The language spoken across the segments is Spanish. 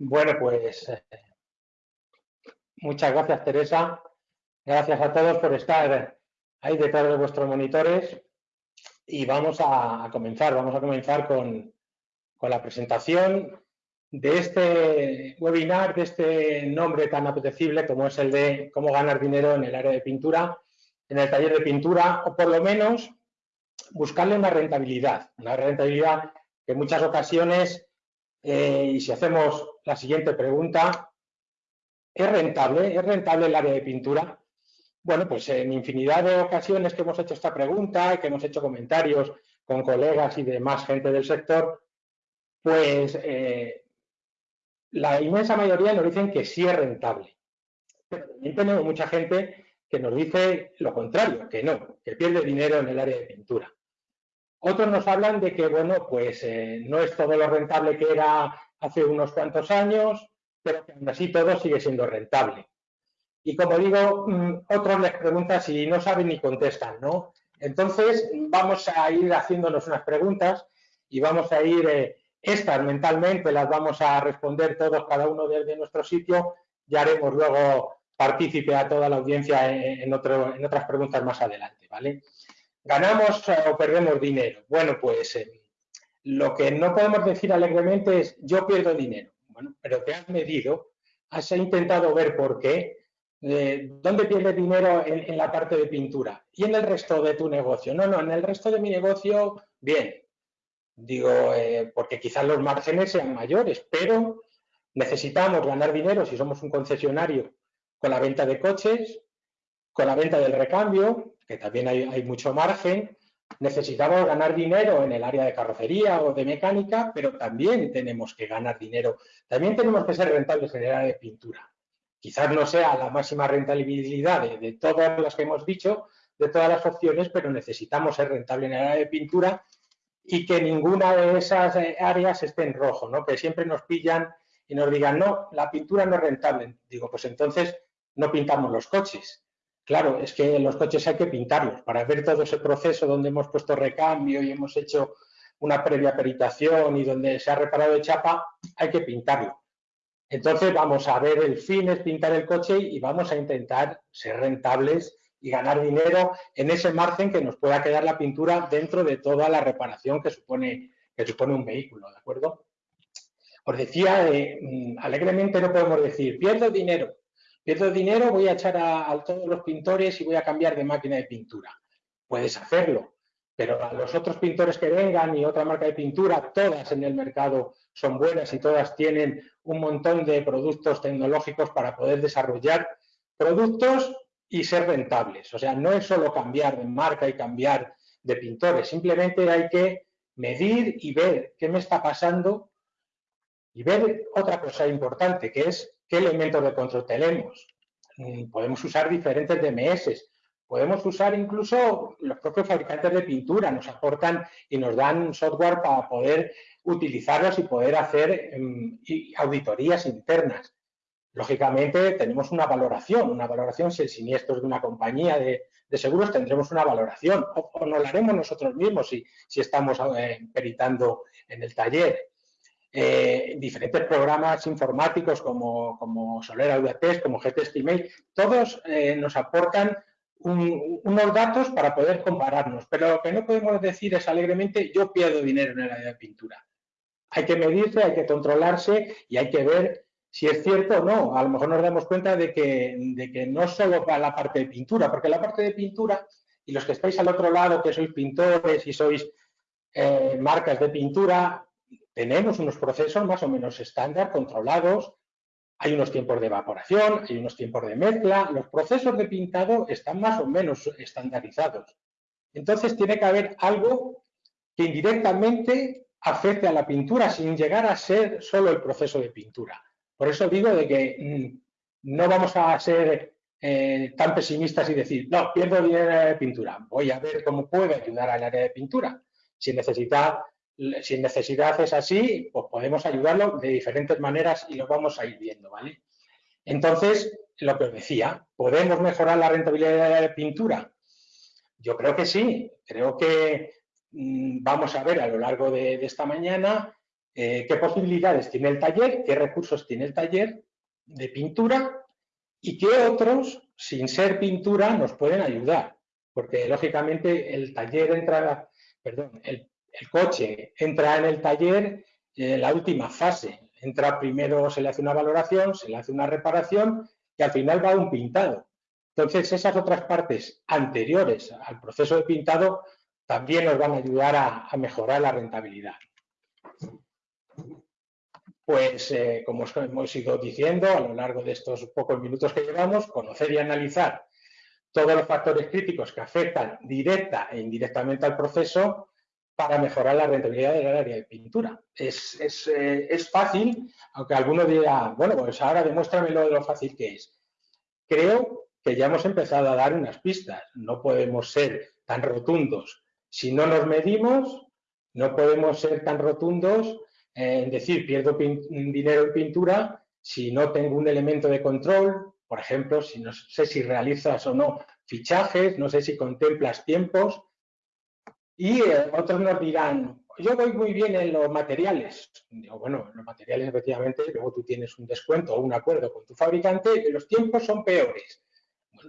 Bueno, pues eh, muchas gracias Teresa. Gracias a todos por estar ahí detrás de vuestros monitores y vamos a, comenzar. Vamos a comenzar con, con, la presentación de este webinar, de este nombre tan apetecible como es el de cómo ganar dinero en el área de pintura, en el taller de pintura o por lo menos buscarle una rentabilidad, una rentabilidad que en muchas ocasiones eh, y si hacemos la siguiente pregunta, ¿es rentable? ¿Es rentable el área de pintura? Bueno, pues en infinidad de ocasiones que hemos hecho esta pregunta y que hemos hecho comentarios con colegas y demás gente del sector, pues eh, la inmensa mayoría nos dicen que sí es rentable. Pero también tenemos mucha gente que nos dice lo contrario, que no, que pierde dinero en el área de pintura. Otros nos hablan de que, bueno, pues eh, no es todo lo rentable que era hace unos cuantos años, pero que aún así todo sigue siendo rentable. Y como digo, mm, otros les preguntan si no saben ni contestan, ¿no? Entonces, vamos a ir haciéndonos unas preguntas y vamos a ir, eh, estas mentalmente las vamos a responder todos, cada uno desde nuestro sitio, y haremos luego partícipe a toda la audiencia en, en otras preguntas más adelante, ¿vale? ¿Ganamos o perdemos dinero? Bueno, pues eh, lo que no podemos decir alegremente es yo pierdo dinero. Bueno, pero te has medido, has intentado ver por qué, eh, dónde pierdes dinero en, la parte de pintura y en el resto de tu negocio. No, no, en el resto de mi negocio, bien. Digo, eh, porque quizás los márgenes sean mayores, pero necesitamos ganar dinero si somos un concesionario con la venta de coches, con la venta del recambio, que también hay, mucho margen, necesitamos ganar dinero en el área de carrocería o de mecánica, pero también tenemos que ganar dinero. También tenemos que ser rentables en el área de pintura. Quizás no sea la máxima rentabilidad de, todas las que hemos dicho, de todas las opciones, pero necesitamos ser rentables en el área de pintura y que ninguna de esas eh, áreas esté en rojo, ¿no? que siempre nos pillan y nos digan, no, la pintura no es rentable. Digo, pues entonces no pintamos los coches. Claro, es que los coches hay que pintarlos. Para ver todo ese proceso donde hemos puesto recambio y hemos hecho una previa peritación y donde se ha reparado de chapa, hay que pintarlo. Entonces vamos a ver, el fin es pintar el coche y vamos a intentar ser rentables y ganar dinero en ese margen que nos pueda quedar la pintura dentro de toda la reparación que supone, un vehículo, ¿de acuerdo? Os decía, eh, mm, alegremente no podemos decir, pierdo dinero, pierdo dinero, voy a echar a, todos los pintores y voy a cambiar de máquina de pintura. Puedes hacerlo, pero a los otros pintores que vengan y otra marca de pintura, todas en el mercado son buenas y todas tienen un montón de productos tecnológicos para poder desarrollar productos y ser rentables. O sea, no es solo cambiar de marca y cambiar de pintores, simplemente hay que medir y ver qué me está pasando y ver otra cosa importante, que es ¿Qué elementos de control tenemos? Mm, podemos usar diferentes DMS, podemos usar incluso los propios fabricantes de pintura, nos aportan y nos dan software para poder utilizarlos y poder hacer em, auditorías internas. Lógicamente tenemos una valoración, una valoración si el siniestro es de una compañía de, seguros tendremos una valoración o, nos la haremos nosotros mismos si, si estamos eh, peritando en el taller. Eh, diferentes programas informáticos como, como Soler Audiatest, como GTStimate, todos eh, nos aportan unos datos para poder compararnos, pero lo que no podemos decir es alegremente yo pierdo dinero en el área de pintura. Hay que medirse, hay que controlarse y hay que ver si es cierto o no. A lo mejor nos damos cuenta de que, de que no solo para la parte de pintura, porque la parte de pintura y los que estáis al otro lado, que sois pintores y sois eh, marcas de pintura, tenemos unos procesos más o menos estándar, controlados, hay unos tiempos de evaporación, hay unos tiempos de mezcla, los procesos de pintado están más o menos estandarizados. Entonces tiene que haber algo que indirectamente afecte a la pintura sin llegar a ser solo el proceso de pintura. Por eso digo de que mm, no vamos a ser eh, tan pesimistas y decir, no, pierdo dinero de pintura, voy a ver cómo puedo ayudar al área de pintura. Si necesita si necesidad es así, pues podemos ayudarlo de diferentes maneras y lo vamos a ir viendo, ¿vale? Entonces, lo que os decía, ¿podemos mejorar la rentabilidad de la pintura? Yo creo que sí, creo que mm, vamos a ver a lo largo de, esta mañana eh, qué posibilidades tiene el taller, qué recursos tiene el taller de pintura y qué otros, sin ser pintura, nos pueden ayudar. Porque, lógicamente, el taller entra, perdón, el, coche entra en el taller en la última fase. Entra primero, se le hace una valoración, se le hace una reparación y al final va un pintado. Entonces, esas otras partes anteriores al proceso de pintado también nos van a ayudar a mejorar la rentabilidad. Pues, eh, como os hemos ido diciendo a lo largo de estos pocos minutos que llevamos, conocer y analizar todos los factores críticos que afectan directa e indirectamente al proceso para mejorar la rentabilidad del área de pintura. Es, eh, fácil, aunque alguno diga, bueno, pues ahora demuéstramelo de lo fácil que es. Creo que ya hemos empezado a dar unas pistas. No podemos ser tan rotundos. Si no nos medimos, no podemos ser tan rotundos en decir, pierdo dinero en pintura si no tengo un elemento de control, por ejemplo, si no sé si realizas o no fichajes, no sé si contemplas tiempos. Y otros nos dirán, yo voy muy bien en los materiales. Digo, bueno, los materiales efectivamente, luego tú tienes un descuento o un acuerdo con tu fabricante y los tiempos son peores.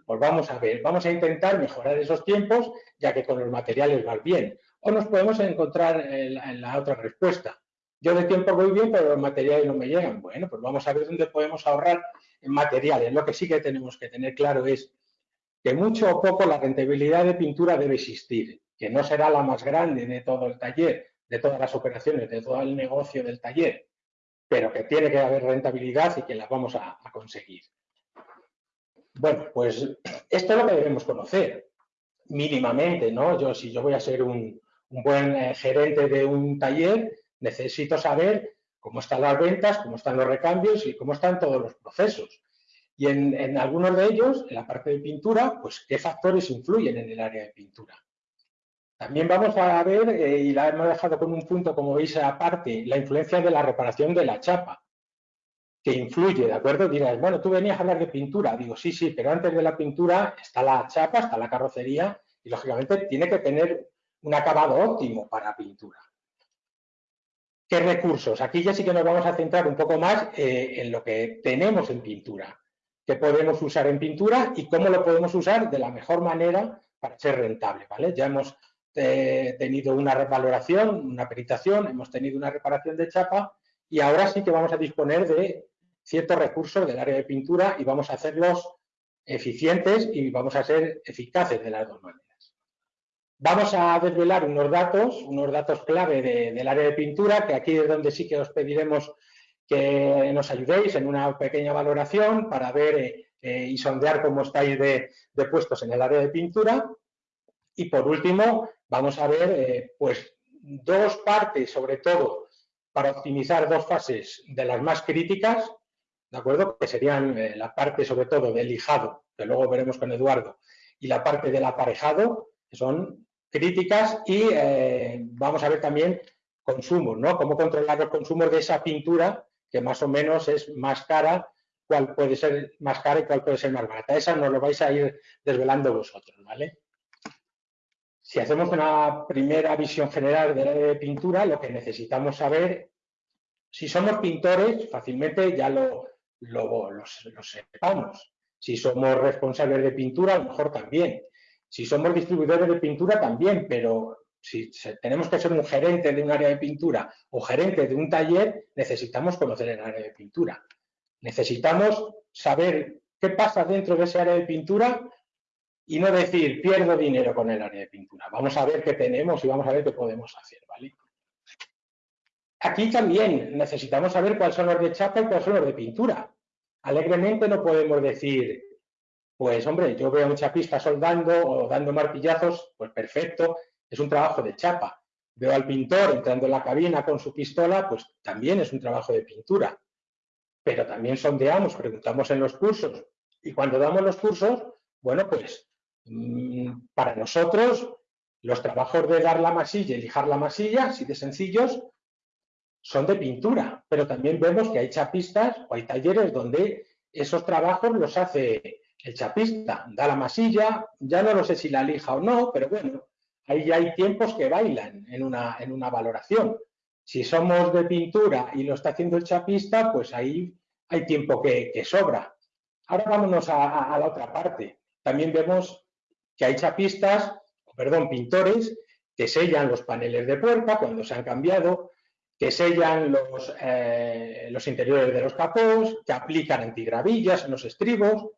pues vamos a ver, vamos a intentar mejorar esos tiempos, ya que con los materiales va bien. O nos podemos encontrar en la otra respuesta. Yo de tiempo voy bien, pero los materiales no me llegan. Bueno, pues vamos a ver dónde podemos ahorrar en materiales. Lo que sí que tenemos que tener claro es que mucho o poco la rentabilidad de pintura debe existir, que no será la más grande de todo el taller, de todas las operaciones, de todo el negocio del taller, pero que tiene que haber rentabilidad y que la vamos a, conseguir. Bueno, pues esto es lo que debemos conocer, mínimamente, ¿no? Yo, si yo voy a ser un, buen eh, gerente de un taller, necesito saber cómo están las ventas, cómo están los recambios y cómo están todos los procesos. Y en, algunos de ellos, en la parte de pintura, pues qué factores influyen en el área de pintura. También vamos a ver, eh, y la hemos dejado con un punto, como veis aparte, la influencia de la reparación de la chapa, que influye, ¿de acuerdo? Dirás, bueno, tú venías a hablar de pintura. Digo, sí, sí, pero antes de la pintura está la chapa, está la carrocería, y lógicamente tiene que tener un acabado óptimo para pintura. ¿Qué recursos? Aquí ya sí que nos vamos a centrar un poco más eh, en lo que tenemos en pintura, qué podemos usar en pintura y cómo lo podemos usar de la mejor manera para ser rentable. ¿vale? Ya hemos eh, tenido una revaloración, una peritación, hemos tenido una reparación de chapa y ahora sí que vamos a disponer de ciertos recursos del área de pintura y vamos a hacerlos eficientes y vamos a ser eficaces de las dos maneras. Vamos a desvelar unos datos, unos datos clave del área de pintura, que aquí es donde sí que os pediremos que nos ayudéis en una pequeña valoración para ver eh, y sondear cómo estáis de, puestos en el área de pintura. Y por último, vamos a ver eh, pues dos partes, sobre todo, para optimizar dos fases de las más críticas, ¿de acuerdo? Que serían eh, la parte, sobre todo, del lijado, que luego veremos con Eduardo, y la parte del aparejado, que son críticas y eh, vamos a ver también consumos, ¿no? Cómo controlar los consumos de esa pintura que más o menos es más cara, cuál puede ser más cara y cuál puede ser más barata. Esa nos lo vais a ir desvelando vosotros, ¿vale? Si hacemos una primera visión general de la pintura, lo que necesitamos saber, si somos pintores, fácilmente ya lo, lo, lo sepamos. Si somos responsables de pintura, a lo mejor también. Si somos distribuidores de pintura también, pero si tenemos que ser un gerente de un área de pintura o gerente de un taller, necesitamos conocer el área de pintura. Necesitamos saber qué pasa dentro de ese área de pintura y no decir pierdo dinero con el área de pintura. Vamos a ver qué tenemos y vamos a ver qué podemos hacer, ¿vale? Aquí también necesitamos saber cuáles son los de chapa y cuáles son los de pintura. Alegremente no podemos decir pues hombre, yo veo a un chapista soldando o dando martillazos, pues perfecto, es un trabajo de chapa. Veo al pintor entrando en la cabina con su pistola, pues también es un trabajo de pintura. Pero también sondeamos, preguntamos en los cursos. Y cuando damos los cursos, bueno, pues para nosotros los trabajos de dar la masilla y lijar la masilla, así de sencillos, son de pintura. Pero también vemos que hay chapistas o hay talleres donde esos trabajos los hace el chapista da la masilla, ya no lo sé si la lija o no, pero bueno, ahí ya hay tiempos que bailan en una, en una valoración. Si somos de pintura y lo está haciendo el chapista, pues ahí hay tiempo que, sobra. Ahora vámonos a, la otra parte. También vemos que hay chapistas, perdón, pintores, que sellan los paneles de puerta cuando se han cambiado, que sellan los, eh, los interiores de los capós, que aplican antigravillas en los estribos.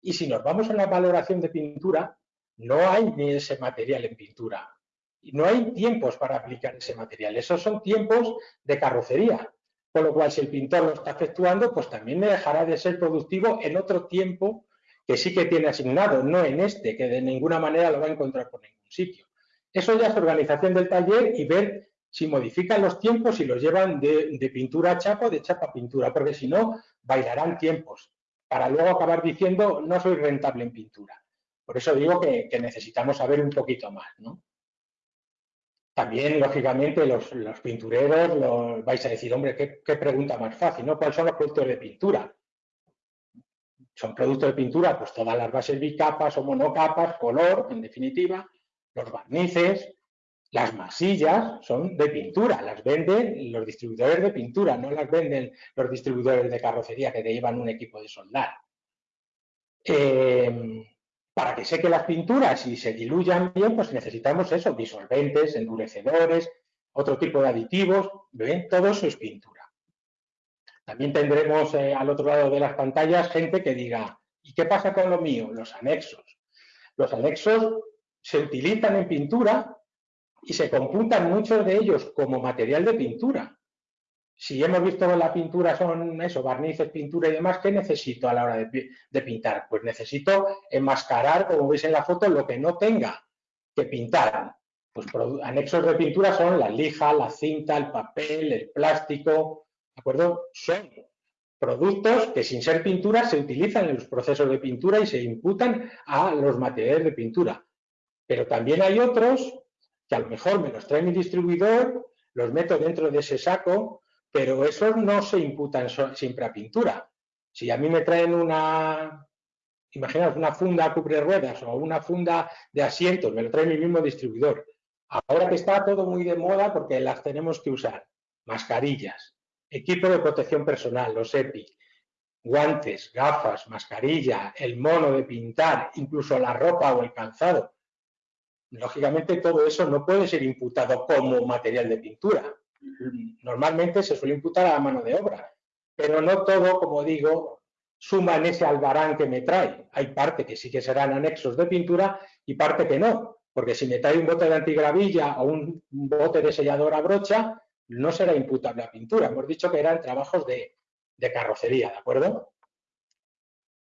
Y si nos vamos a la valoración de pintura, no hay ni ese material en pintura. No hay tiempos para aplicar ese material. Esos son tiempos de carrocería. Con lo cual, si el pintor lo está efectuando, pues también dejará de ser productivo en otro tiempo que sí que tiene asignado, no en este, que de ninguna manera lo va a encontrar por ningún sitio. Eso ya es organización del taller y ver si modifican los tiempos y los llevan de, pintura a chapa o de chapa a pintura, porque si no, bailarán tiempos, para luego acabar diciendo no soy rentable en pintura. Por eso digo que, necesitamos saber un poquito más. ¿no? También, lógicamente, los, pintureros vais a decir, hombre, ¿qué, pregunta más fácil, ¿no? ¿Cuáles son los productos de pintura? Son productos de pintura, pues todas las bases bicapas o monocapas, color, en definitiva, los barnices, las masillas son de pintura, las venden los distribuidores de pintura, no las venden los distribuidores de carrocería que te llevan un equipo de soldar. Eh, para que seque las pinturas y se diluyan bien, pues necesitamos eso, disolventes, endurecedores, otro tipo de aditivos, ¿ven? Todo eso es pintura. También tendremos eh, al otro lado de las pantallas gente que diga, ¿y qué pasa con lo mío? Los anexos. Los anexos se utilizan en pintura y se computan muchos de ellos como material de pintura si hemos visto la pintura son eso, barnices, pintura y demás, ¿qué necesito a la hora de, pintar? Pues necesito enmascarar, como veis en la foto, lo que no tenga que pintar. Pues anexos de pintura son la lija, la cinta, el papel, el plástico, ¿de acuerdo? Son productos que sin ser pintura se utilizan en los procesos de pintura y se imputan a los materiales de pintura. Pero también hay otros que a lo mejor me los trae mi distribuidor, los meto dentro de ese saco pero esos no se imputan siempre a pintura. Si a mí me traen una, imaginaos, una funda cubre ruedas o una funda de asientos, me lo trae mi mismo distribuidor. Ahora que está todo muy de moda porque las tenemos que usar, mascarillas, equipo de protección personal, los EPI, guantes, gafas, mascarilla, el mono de pintar, incluso la ropa o el calzado. Lógicamente todo eso no puede ser imputado como material de pintura, normalmente se suele imputar a la mano de obra, pero no todo, como digo, suma en ese albarán que me trae. Hay parte que sí que serán anexos de pintura y parte que no, porque si me trae un bote de antigravilla o un bote de sellador a brocha, no será imputable a pintura. Hemos dicho que eran trabajos de, de carrocería, ¿de acuerdo?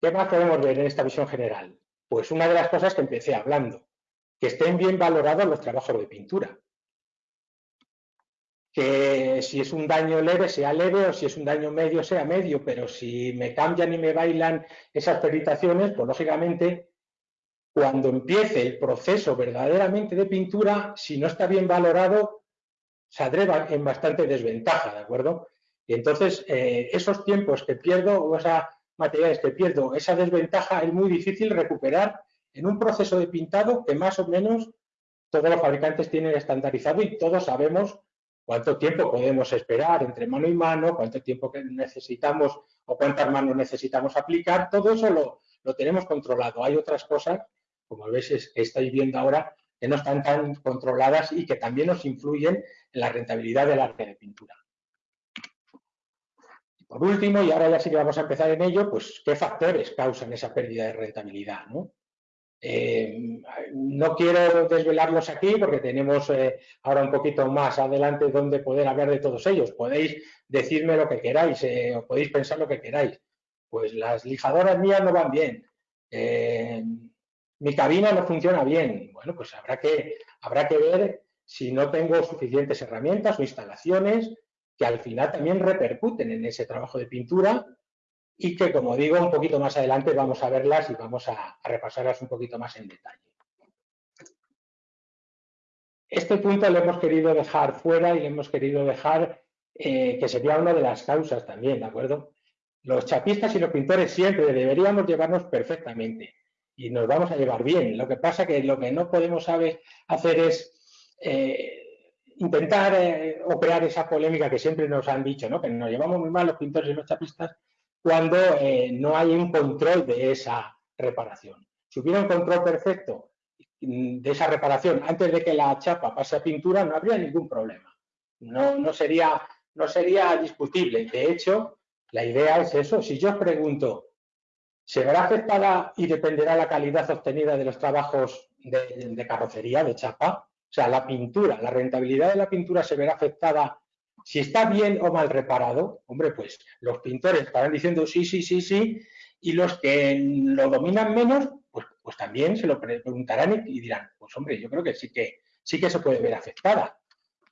¿Qué más podemos ver en esta visión general? Pues una de las cosas que empecé hablando, que estén bien valorados los trabajos de pintura que si es un daño leve sea leve o si es un daño medio sea medio, pero si me cambian y me bailan esas peritaciones, pues lógicamente cuando empiece el proceso verdaderamente de pintura, si no está bien valorado, saldré en bastante desventaja, ¿de acuerdo? Y entonces eh, esos tiempos que pierdo o esas materiales que pierdo, esa desventaja es muy difícil recuperar en un proceso de pintado que más o menos todos los fabricantes tienen estandarizado y todos sabemos cuánto tiempo podemos esperar entre mano y mano, cuánto tiempo necesitamos o cuántas manos necesitamos aplicar, todo eso lo, tenemos controlado. Hay otras cosas, como veis que estáis viendo ahora, que no están tan controladas y que también nos influyen en la rentabilidad del arte de pintura. por último, y ahora ya sí que vamos a empezar en ello, pues qué factores causan esa pérdida de rentabilidad. ¿no? Eh, no quiero desvelarlos aquí porque tenemos eh, ahora un poquito más adelante donde poder hablar de todos ellos. Podéis decirme lo que queráis eh, o podéis pensar lo que queráis. Pues las lijadoras mías no van bien. Mi cabina no funciona bien. Bueno, pues habrá que, habrá que ver si no tengo suficientes herramientas o instalaciones que al final también repercuten en ese trabajo de pintura y que, como digo, un poquito más adelante vamos a verlas y vamos a, repasarlas un poquito más en detalle. Este punto lo hemos querido dejar fuera y lo hemos querido dejar eh, que sería una de las causas también, ¿de acuerdo? Los chapistas y los pintores siempre deberíamos llevarnos perfectamente y nos vamos a llevar bien. Lo que pasa que lo que no podemos saber hacer es eh, intentar eh, operar esa polémica que siempre nos han dicho, ¿no? que nos llevamos muy mal los pintores y los chapistas cuando eh, no hay un control de esa reparación. Si hubiera un control perfecto de esa reparación antes de que la chapa pase a pintura, no habría ningún problema. No, no, sería, no sería discutible. De hecho, la idea es eso. Si yo os pregunto, ¿se verá afectada y dependerá la calidad obtenida de los trabajos de carrocería, de chapa? O sea, la pintura, la rentabilidad de la pintura se verá afectada si está bien o mal reparado. Hombre, pues los pintores estarán diciendo sí, sí, sí, sí, y los que lo dominan menos, pues, pues también se lo preguntarán y, dirán, pues hombre, yo creo que sí que sí que se puede ver afectada.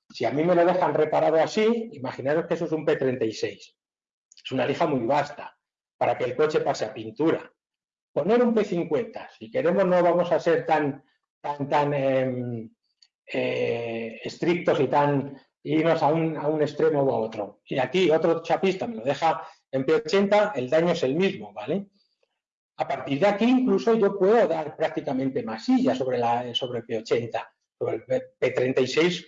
Si a mí me lo dejan reparado así, imaginaros que eso es un P36. Es una lija muy vasta para que el coche pase a pintura. Poner un P50, si queremos no vamos a ser tan, tan, tan em, eh, estrictos y tan irnos a un, a un extremo u a otro. Y aquí otro chapista me lo deja en P80, el daño es el mismo, ¿vale? A partir de aquí incluso yo puedo dar prácticamente masilla sobre, la, sobre el P80. Sobre el P36,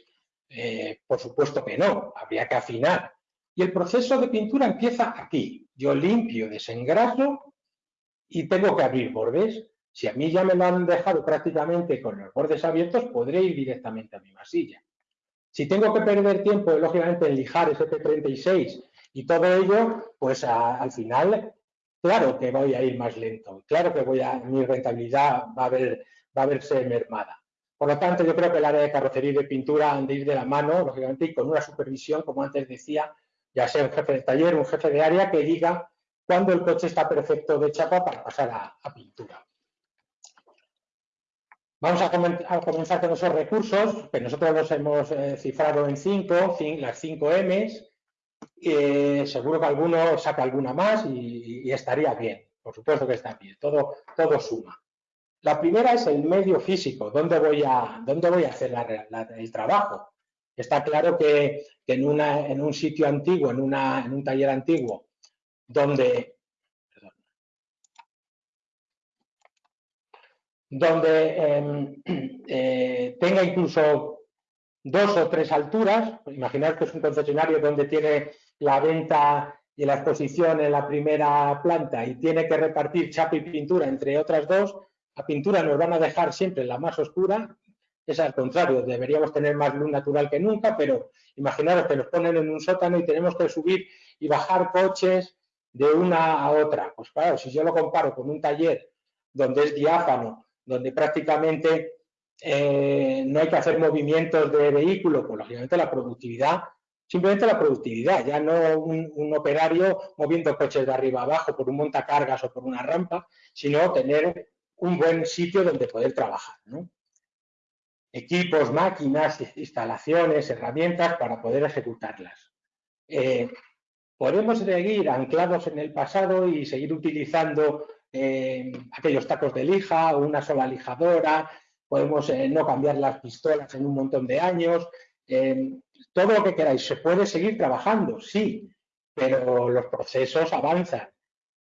eh, por supuesto que no, habría que afinar. Y el proceso de pintura empieza aquí. Yo limpio, desengraso y tengo que abrir bordes. Si a mí ya me lo han dejado prácticamente con los bordes abiertos, podré ir directamente a mi masilla. Si tengo que perder tiempo, lógicamente, en lijar ese P36 y todo ello, pues al final, claro que voy a ir más lento. Claro que voy a, mi rentabilidad va a, ver, va a verse mermada. Por lo tanto, yo creo que el área de carrocería y de pintura han de ir de la mano, lógicamente, y con una supervisión, como antes decía, ya sea un jefe de taller, un jefe de área, que diga cuándo el coche está perfecto de chapa para pasar a pintura. Vamos a, comenzar con esos recursos, que nosotros los hemos eh, cifrado en cinco, las cinco M's. Eh, seguro que alguno saca alguna más y, estaría bien. Por supuesto que está bien, todo, todo suma. La primera es el medio físico, ¿dónde voy a, dónde voy a hacer el trabajo? Está claro que, en, un sitio antiguo, en un taller antiguo, donde donde em, eh, tenga incluso dos o tres alturas. Imaginar que es un concesionario donde tiene la venta y la exposición en la primera planta y tiene que repartir chapa y pintura entre otras dos. La pintura nos van a dejar siempre la más oscura. Es al contrario, deberíamos tener más luz natural que nunca, pero imaginaros que nos ponen en un sótano y tenemos que subir y bajar coches de una a otra. Pues claro, si yo lo comparo con un taller donde es diáfano, donde prácticamente eh, no hay que hacer movimientos de vehículo, pues lógicamente la productividad, simplemente la productividad, ya no un, operario moviendo coches de arriba abajo por un montacargas o por una rampa, sino tener un buen sitio donde poder trabajar. Equipos, máquinas, instalaciones, herramientas para poder ejecutarlas. Eh, podemos seguir anclados en el pasado y seguir utilizando eh, aquellos tacos de lija una sola lijadora, podemos eh, no cambiar las pistolas en un montón de años, todo lo que queráis. Se puede seguir trabajando, sí, pero los procesos avanzan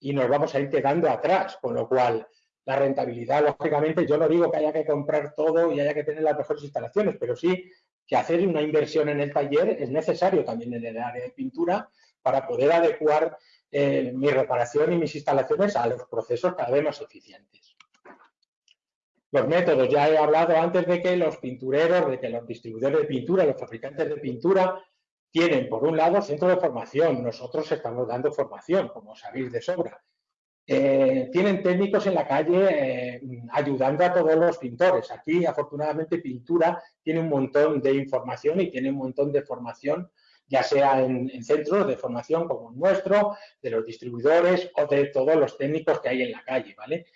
y nos vamos a ir quedando atrás, con lo cual la rentabilidad, lógicamente, yo no digo que haya que comprar todo y haya que tener las mejores instalaciones, pero sí que hacer una inversión en el taller es necesario también en el área de pintura para poder adecuar eh, mi reparación y mis instalaciones a los procesos cada vez más eficientes. Los métodos, ya he hablado antes de que los pintureros, de que los distribuidores de pintura, los fabricantes de pintura, tienen por un lado centro de formación, nosotros estamos dando formación, como sabéis de sobra. Eh, tienen técnicos en la calle eh, ayudando a todos los pintores. Aquí, afortunadamente, pintura tiene un montón de información y tiene un montón de formación ya sea en, centros de formación como el nuestro, de los distribuidores o de todos los técnicos que hay en la calle, ¿vale?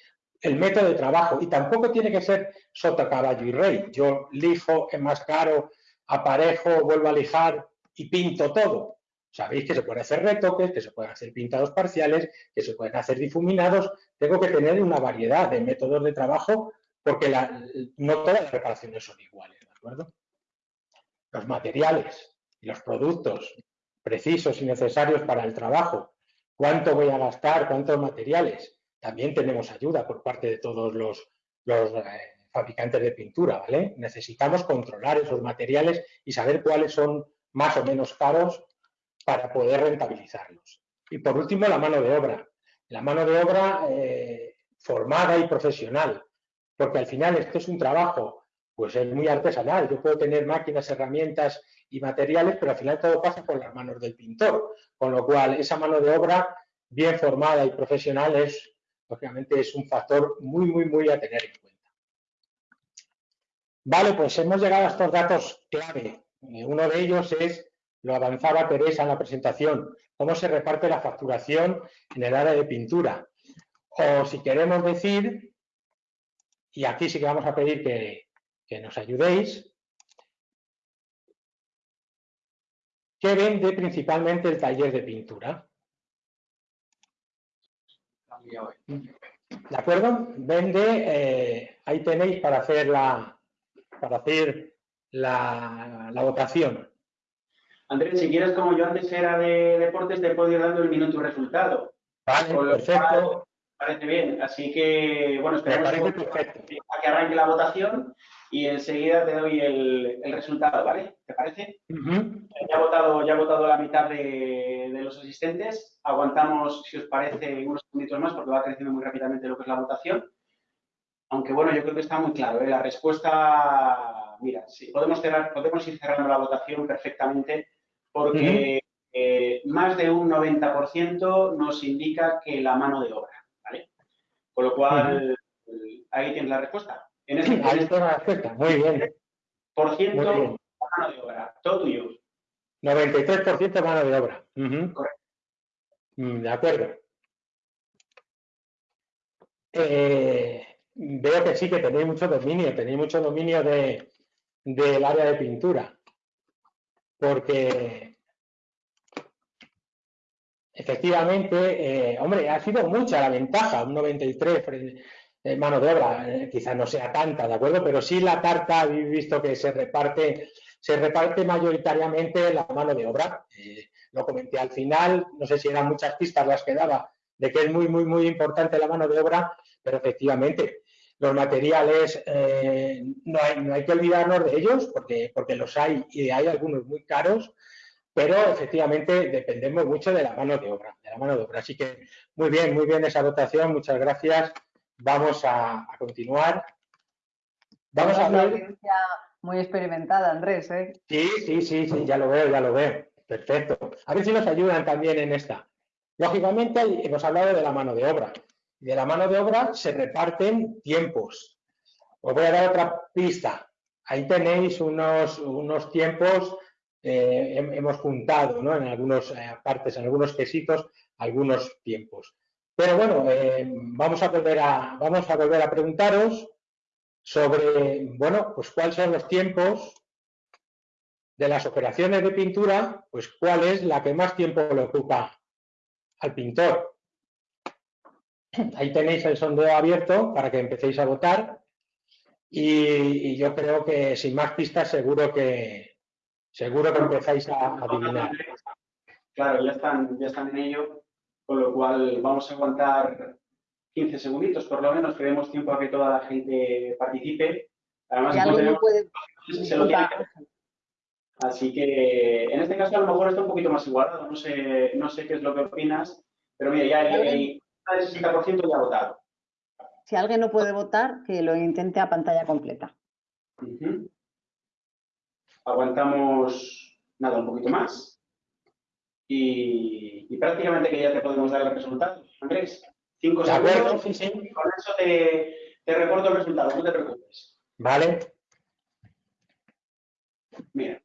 El método de trabajo, y tampoco tiene que ser sota, caballo y rey. Yo lijo, enmascaro, aparejo, vuelvo a lijar y pinto todo. Sabéis que se pueden hacer retoques, que se pueden hacer pintados parciales, que se pueden hacer difuminados. Tengo que tener una variedad de métodos de trabajo porque no todas las reparaciones son iguales, ¿de acuerdo? Los materiales los productos precisos y necesarios para el trabajo, cuánto voy a gastar, cuántos materiales. También tenemos ayuda por parte de todos los, eh, fabricantes de pintura, ¿vale? Necesitamos controlar esos materiales y saber cuáles son más o menos caros para poder rentabilizarlos. Y por último, la mano de obra. La mano de obra eh, formada y profesional, porque al final esto es un trabajo, pues es muy artesanal. Yo puedo tener máquinas, herramientas y materiales, pero al final todo pasa por las manos del pintor, con lo cual esa mano de obra bien formada y profesional es, lógicamente, es un factor muy, muy, muy a tener en cuenta. Vale, pues hemos llegado a estos datos clave. Eh, uno de ellos es, lo avanzaba Teresa en la presentación, cómo se reparte la facturación en el área de pintura. O si queremos decir, y aquí sí que vamos a pedir que, que nos ayudéis, ¿qué vende principalmente el taller de pintura? ¿De acuerdo? Vende, eh, ahí tenéis para hacer la, para hacer la, votación. Andrés, si quieres, como yo antes era de deportes, te puedo ir dando el minuto y resultado. Vale, perfecto. parece bien. Así que, bueno, esperemos a que arranque la votación y enseguida te doy el, resultado, ¿vale? ¿Te parece? ya, ha votado, ya ha votado la mitad de, los asistentes. Aguantamos, si os parece, unos minutos más porque va creciendo muy rápidamente lo que es la votación. Aunque bueno, yo creo que está muy claro. ¿eh? La respuesta, mira, sí, podemos, cerrar, podemos ir cerrando la votación perfectamente porque eh, más de un 90% nos indica que la mano de obra, ¿vale? Con lo cual, ahí tienes la respuesta. En este, Ahí está la respuesta, muy bien. Por ciento mano de obra, todo tuyo. 93% mano de obra. Correcto. Mm, de acuerdo. Eh, veo que sí, que tenéis mucho dominio, tenéis mucho dominio de, del área de pintura. Porque efectivamente, eh, hombre, ha sido mucha la ventaja, un 93 mano de obra, eh, quizás no sea tanta, ¿de acuerdo? Pero sí la tarta, habéis visto que se reparte, se reparte mayoritariamente la mano de obra. Eh, lo comenté al final, no sé si eran muchas pistas las que daba, de que es muy, muy, muy importante la mano de obra, pero efectivamente los materiales eh, no, hay, no, hay, que olvidarnos de ellos porque, porque los hay y hay algunos muy caros, pero efectivamente dependemos mucho de la mano de obra, de la mano de obra. Así que muy bien, muy bien esa votación, muchas gracias. Vamos a, continuar. Vamos a hablar... Muy experimentada, Andrés, ¿eh? Sí, sí, sí, sí, ya lo veo, ya lo veo. Perfecto. A ver si nos ayudan también en esta. Lógicamente, hemos hablado de la mano de obra. De la mano de obra se reparten tiempos. Os voy a dar otra pista. Ahí tenéis unos, unos tiempos, eh, hemos juntado ¿no? en algunas eh, partes, en algunos quesitos, algunos tiempos. Pero bueno, eh, vamos, a volver a, vamos a volver a preguntaros sobre, bueno, pues cuáles son los tiempos de las operaciones de pintura, pues cuál es la que más tiempo le ocupa al pintor. Ahí tenéis el sondeo abierto para que empecéis a votar y, yo creo que sin más pistas seguro que seguro que empezáis a adivinar. Claro, ya están, ya están en ello con lo cual vamos a aguantar 15 segunditos por lo menos, que demos tiempo a que toda la gente participe. Además, no puede... se lo tiene Así que en este caso a lo mejor está un poquito más igualado, no sé, no sé qué es lo que opinas, pero mira, ya el, 60% ya ha votado. Si alguien no puede votar, que lo intente a pantalla completa. Aguantamos, nada, un poquito más y, prácticamente que ya te podemos dar el resultado. Andrés, cinco segundos. Con eso te, te reporto el resultado, no te preocupes. Vale. Mira,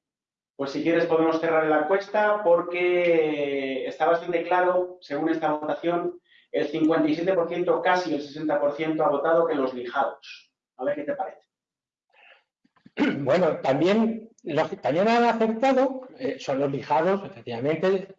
pues si quieres podemos cerrar la encuesta porque está bastante claro, según esta votación, el 57%, casi el 60% ha votado que los lijados. A ver qué te parece. Bueno, también los que también han aceptado eh, son los lijados, efectivamente,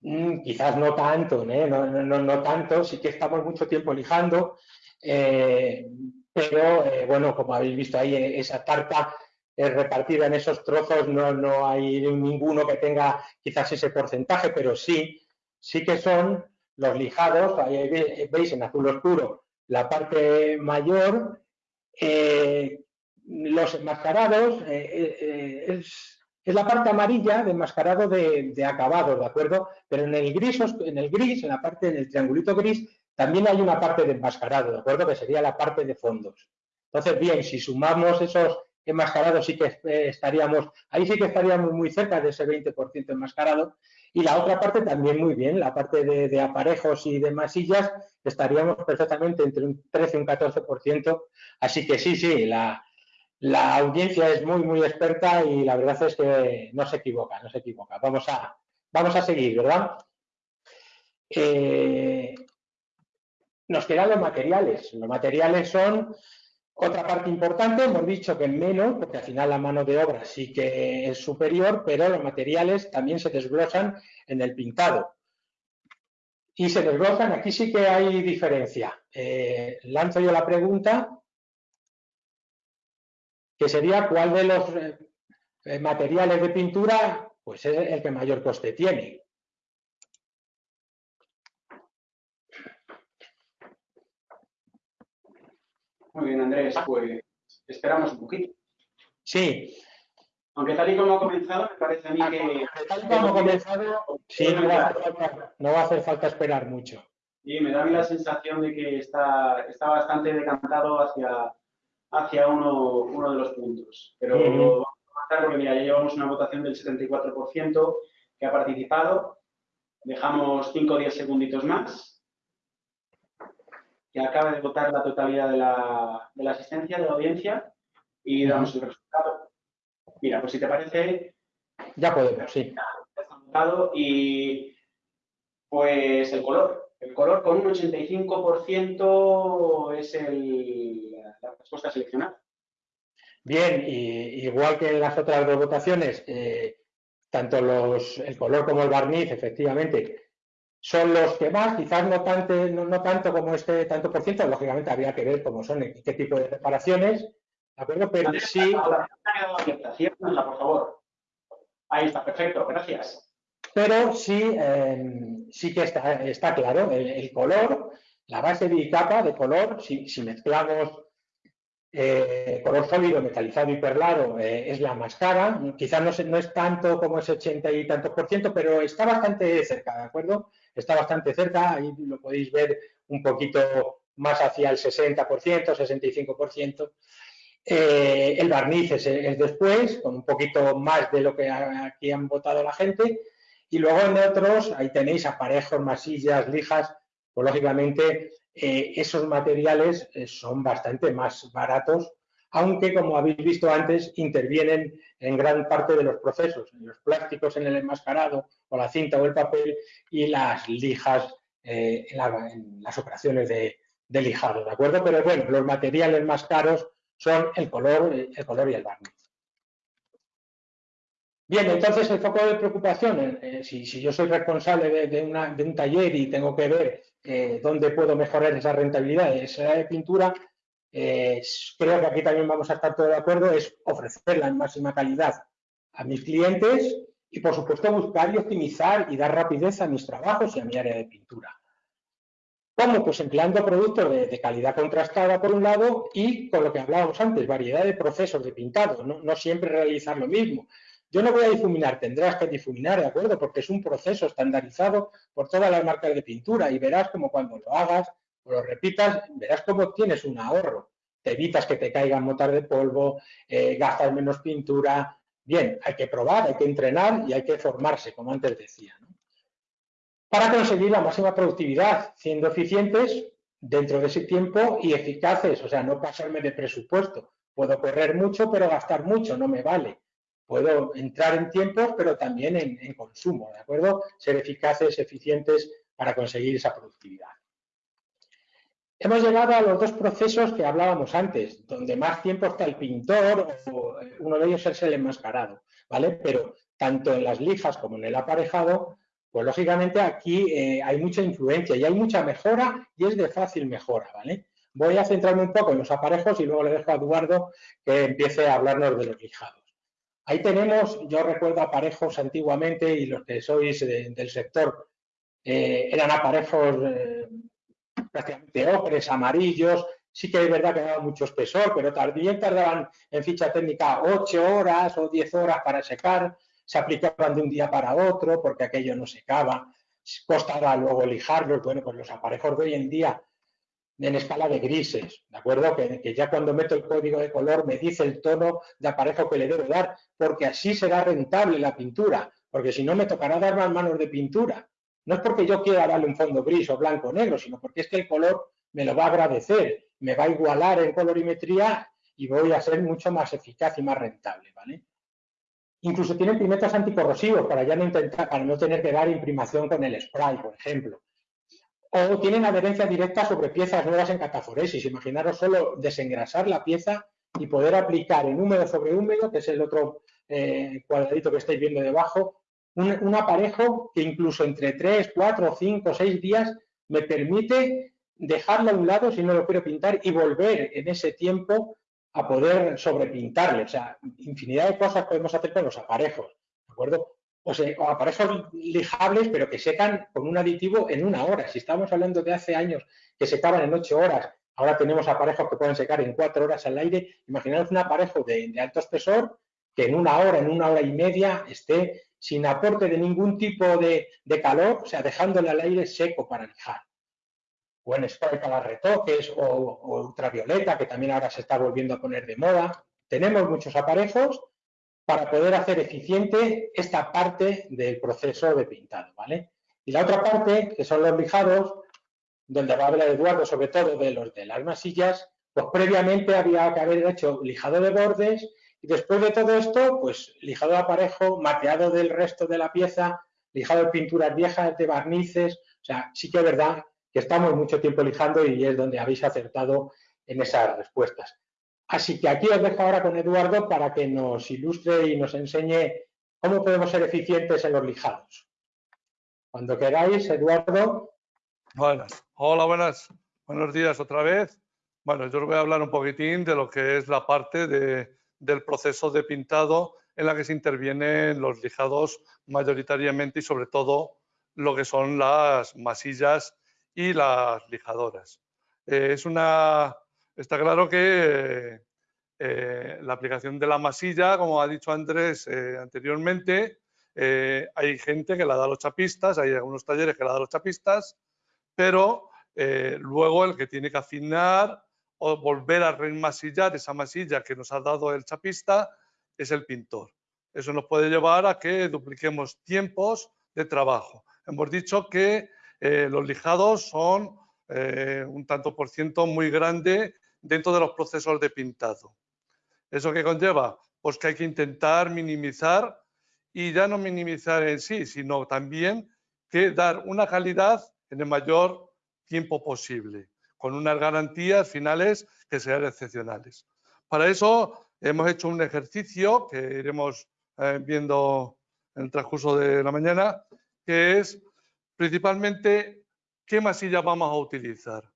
mm, quizás no tanto, ¿eh? no, no, no, tanto, sí que estamos mucho tiempo lijando, eh, pero bueno, como habéis visto ahí, esa tarta es repartida en esos trozos, no, no hay ninguno que tenga quizás ese porcentaje, pero sí, sí que son los lijados, ahí veis en azul oscuro la parte mayor Eh, los enmascarados es, la parte amarilla de enmascarado de, de acabado, ¿de acuerdo? Pero en el gris, en el gris, en la parte, en el triangulito gris, también hay una parte de enmascarado, ¿de acuerdo? Que sería la parte de fondos. Entonces, bien, si sumamos esos enmascarados, sí que estaríamos, ahí sí que estaríamos muy cerca de ese 20% enmascarado. Y la otra parte también muy bien, la parte de, aparejos y de masillas, estaríamos perfectamente entre un 13 y un 14%. Así que sí, sí, la, audiencia es muy, muy experta y la verdad es que no se equivoca, no se equivoca. Vamos a, vamos a seguir, ¿verdad? Eh, nos quedan los materiales. Los materiales son otra parte importante, hemos dicho que menos, porque al final la mano de obra sí que es superior, pero los materiales también se desglosan en el pintado. Y se desglosan, aquí sí que hay diferencia. Eh, lanzo yo la pregunta, que sería cuál de los eh, materiales de pintura pues es el que mayor coste tiene. Muy bien, Andrés, pues esperamos un poquito. Sí. Aunque tal y como ha comenzado, me parece a mí que... Tal y como ha comenzado, sí, no va, a hacer falta, esperar mucho. Y me da a mí la sensación de que está, está bastante decantado hacia, hacia uno, uno de los puntos. Pero vamos a porque mira, ya llevamos una votación del 74% que ha participado. Dejamos 5 o 10 segunditos más que acaba de votar la totalidad de la, de la asistencia, de la audiencia, y damos el resultado. Mira, pues si te parece... Ya podemos, sí. Y pues el color. El color con un 85% es el, la respuesta seleccionada. Bien, y, igual que en las otras dos votaciones, eh, tanto los, el color como el barniz, efectivamente, son los que más, quizás no tanto, no, tanto como este tanto por ciento, lógicamente habría que ver cómo son y qué tipo de reparaciones, ¿de acuerdo? Pero sí... por favor. Ahí está, perfecto, gracias. Pero sí, em, sí que está, está claro, el, color, la base de capa de color, si, mezclamos eh, color sólido, metalizado y perlado, eh, es la más cara. Quizás no, no, es tanto como ese 80 y tantos por ciento, pero está bastante cerca, ¿de acuerdo? Está bastante cerca, ahí lo podéis ver un poquito más hacia el 60%, 65%. Eh, el barniz es, después, con un poquito más de lo que aquí han votado la gente. Y luego en otros, ahí tenéis aparejos, masillas, lijas, pues lógicamente eh, esos materiales eh, son bastante más baratos aunque como habéis visto antes intervienen en gran parte de los procesos, los plásticos en el enmascarado o la cinta o el papel y las lijas eh, en, las operaciones de, lijado, ¿de acuerdo? Pero bueno, los materiales más caros son el color, el color y el barniz. Bien, entonces el foco de preocupación, eh, eh, si, yo soy responsable de, un taller y tengo que ver dónde puedo mejorar esa rentabilidad de pintura, creo que aquí también vamos a estar todos de acuerdo, es ofrecer la máxima calidad a mis clientes y, por supuesto, buscar y optimizar y dar rapidez a mis trabajos y a mi área de pintura. ¿Cómo? Pues empleando productos de, calidad contrastada, por un lado, y con lo que hablábamos antes, variedad de procesos de pintado, no, no siempre realizar lo mismo. Yo no voy a difuminar, tendrás que difuminar, ¿de acuerdo? Porque es un proceso estandarizado por todas las marcas de pintura y verás como cuando lo hagas lo repitas, verás cómo tienes un ahorro. Te evitas que te caigan motas de polvo, eh, gastas menos pintura. Bien, hay que probar, hay que entrenar y hay que formarse, como antes decía. Para conseguir la máxima productividad, siendo eficientes dentro de ese tiempo y eficaces, o sea, no pasarme de presupuesto. Puedo correr mucho, pero gastar mucho, no me vale. Puedo entrar en tiempos, pero también en consumo, ¿de acuerdo? Ser eficaces, eficientes para conseguir esa productividad. Hemos llegado a los dos procesos que hablábamos antes, donde más tiempo está el pintor, o uno de ellos es el enmascarado, ¿vale? Pero tanto en las lijas como en el aparejado, pues lógicamente aquí eh, hay mucha influencia y hay mucha mejora y es de fácil mejora, ¿vale? Voy a centrarme un poco en los aparejos y luego le dejo a Eduardo que empiece a hablarnos de los lijados. Ahí tenemos, yo recuerdo aparejos antiguamente y los que sois del sector, eh, eran aparejos eh, prácticamente ocres, amarillos, sí que es verdad que daba mucho espesor, pero también tardaban en ficha técnica 8 horas o 10 horas para secar, se aplicaban de un día para otro porque aquello no secaba, costaba luego lijarlos, bueno, pues los aparejos de hoy en día en escala de grises, ¿de acuerdo? Que, que, ya cuando meto el código de color me dice el tono de aparejo que le debo dar, porque así será rentable la pintura, porque si no me tocará dar más manos de pintura. No es porque yo quiera darle un fondo gris o blanco o negro, sino porque es que el color me lo va a agradecer, me va a igualar en colorimetría y voy a ser mucho más eficaz y más rentable, ¿vale? Incluso tienen pigmentos anticorrosivos para ya no intentar, para no tener que dar imprimación con el spray, por ejemplo. O tienen adherencia directa sobre piezas nuevas en cataforesis. Imaginaros solo desengrasar la pieza y poder aplicar en húmedo sobre húmedo, que es el otro eh, cuadradito que estáis viendo debajo, un, aparejo que incluso entre 3, 4, 5, 6 días me permite dejarlo a un lado si no lo quiero pintar y volver en ese tiempo a poder sobrepintarle. O sea, infinidad de cosas podemos hacer con los aparejos, ¿de acuerdo? O, sea, aparejos lijables, pero que secan con un aditivo en una hora. Si estamos hablando de hace años que secaban en ocho horas, ahora tenemos aparejos que pueden secar en cuatro horas al aire. Imaginaos un aparejo de alto espesor que en una hora, en una hora y media, esté sin aporte de ningún tipo de, calor, o sea, dejándole al aire seco para lijar. O en spray para retoques o, ultravioleta, que también ahora se está volviendo a poner de moda. Tenemos muchos aparejos para poder hacer eficiente esta parte del proceso de pintado, ¿vale? Y la otra parte, que son los lijados, donde va a hablar Eduardo sobre todo de los de las masillas, pues previamente había que haber hecho lijado de bordes y después de todo esto, pues lijado de aparejo, mateado del resto de la pieza, lijado de pinturas viejas, de barnices. O sea, sí que es verdad que estamos mucho tiempo lijando y es donde habéis acertado en esas respuestas. Así que aquí os dejo ahora con Eduardo para que nos ilustre y nos enseñe cómo podemos ser eficientes en los lijados. Cuando queráis, Eduardo. Buenas. Hola, buenas. Buenos días otra vez. Bueno, yo os voy a hablar un poquitín de lo que es la parte de del proceso de pintado en la que se intervienen los lijados mayoritariamente y sobre todo lo que son las masillas y las lijadoras. Eh, es una, está claro que eh, la aplicación de la masilla, como ha dicho Andrés eh, anteriormente, hay gente que la da a los chapistas, hay algunos talleres que la da a los chapistas, pero luego el que tiene que afinar o volver a remasillar esa masilla que nos ha dado el chapista es el pintor. Eso nos puede llevar a que dupliquemos tiempos de trabajo. Hemos dicho que eh, los lijados son eh, un tanto por ciento muy grande dentro de los procesos de pintado. ¿Eso qué conlleva? Pues que hay que intentar minimizar y ya no minimizar en sí, sino también que dar una calidad en el mayor tiempo posible con unas garantías finales que sean excepcionales. Para eso hemos hecho un ejercicio que iremos eh, viendo en el transcurso de la mañana, que es principalmente qué masillas vamos a utilizar.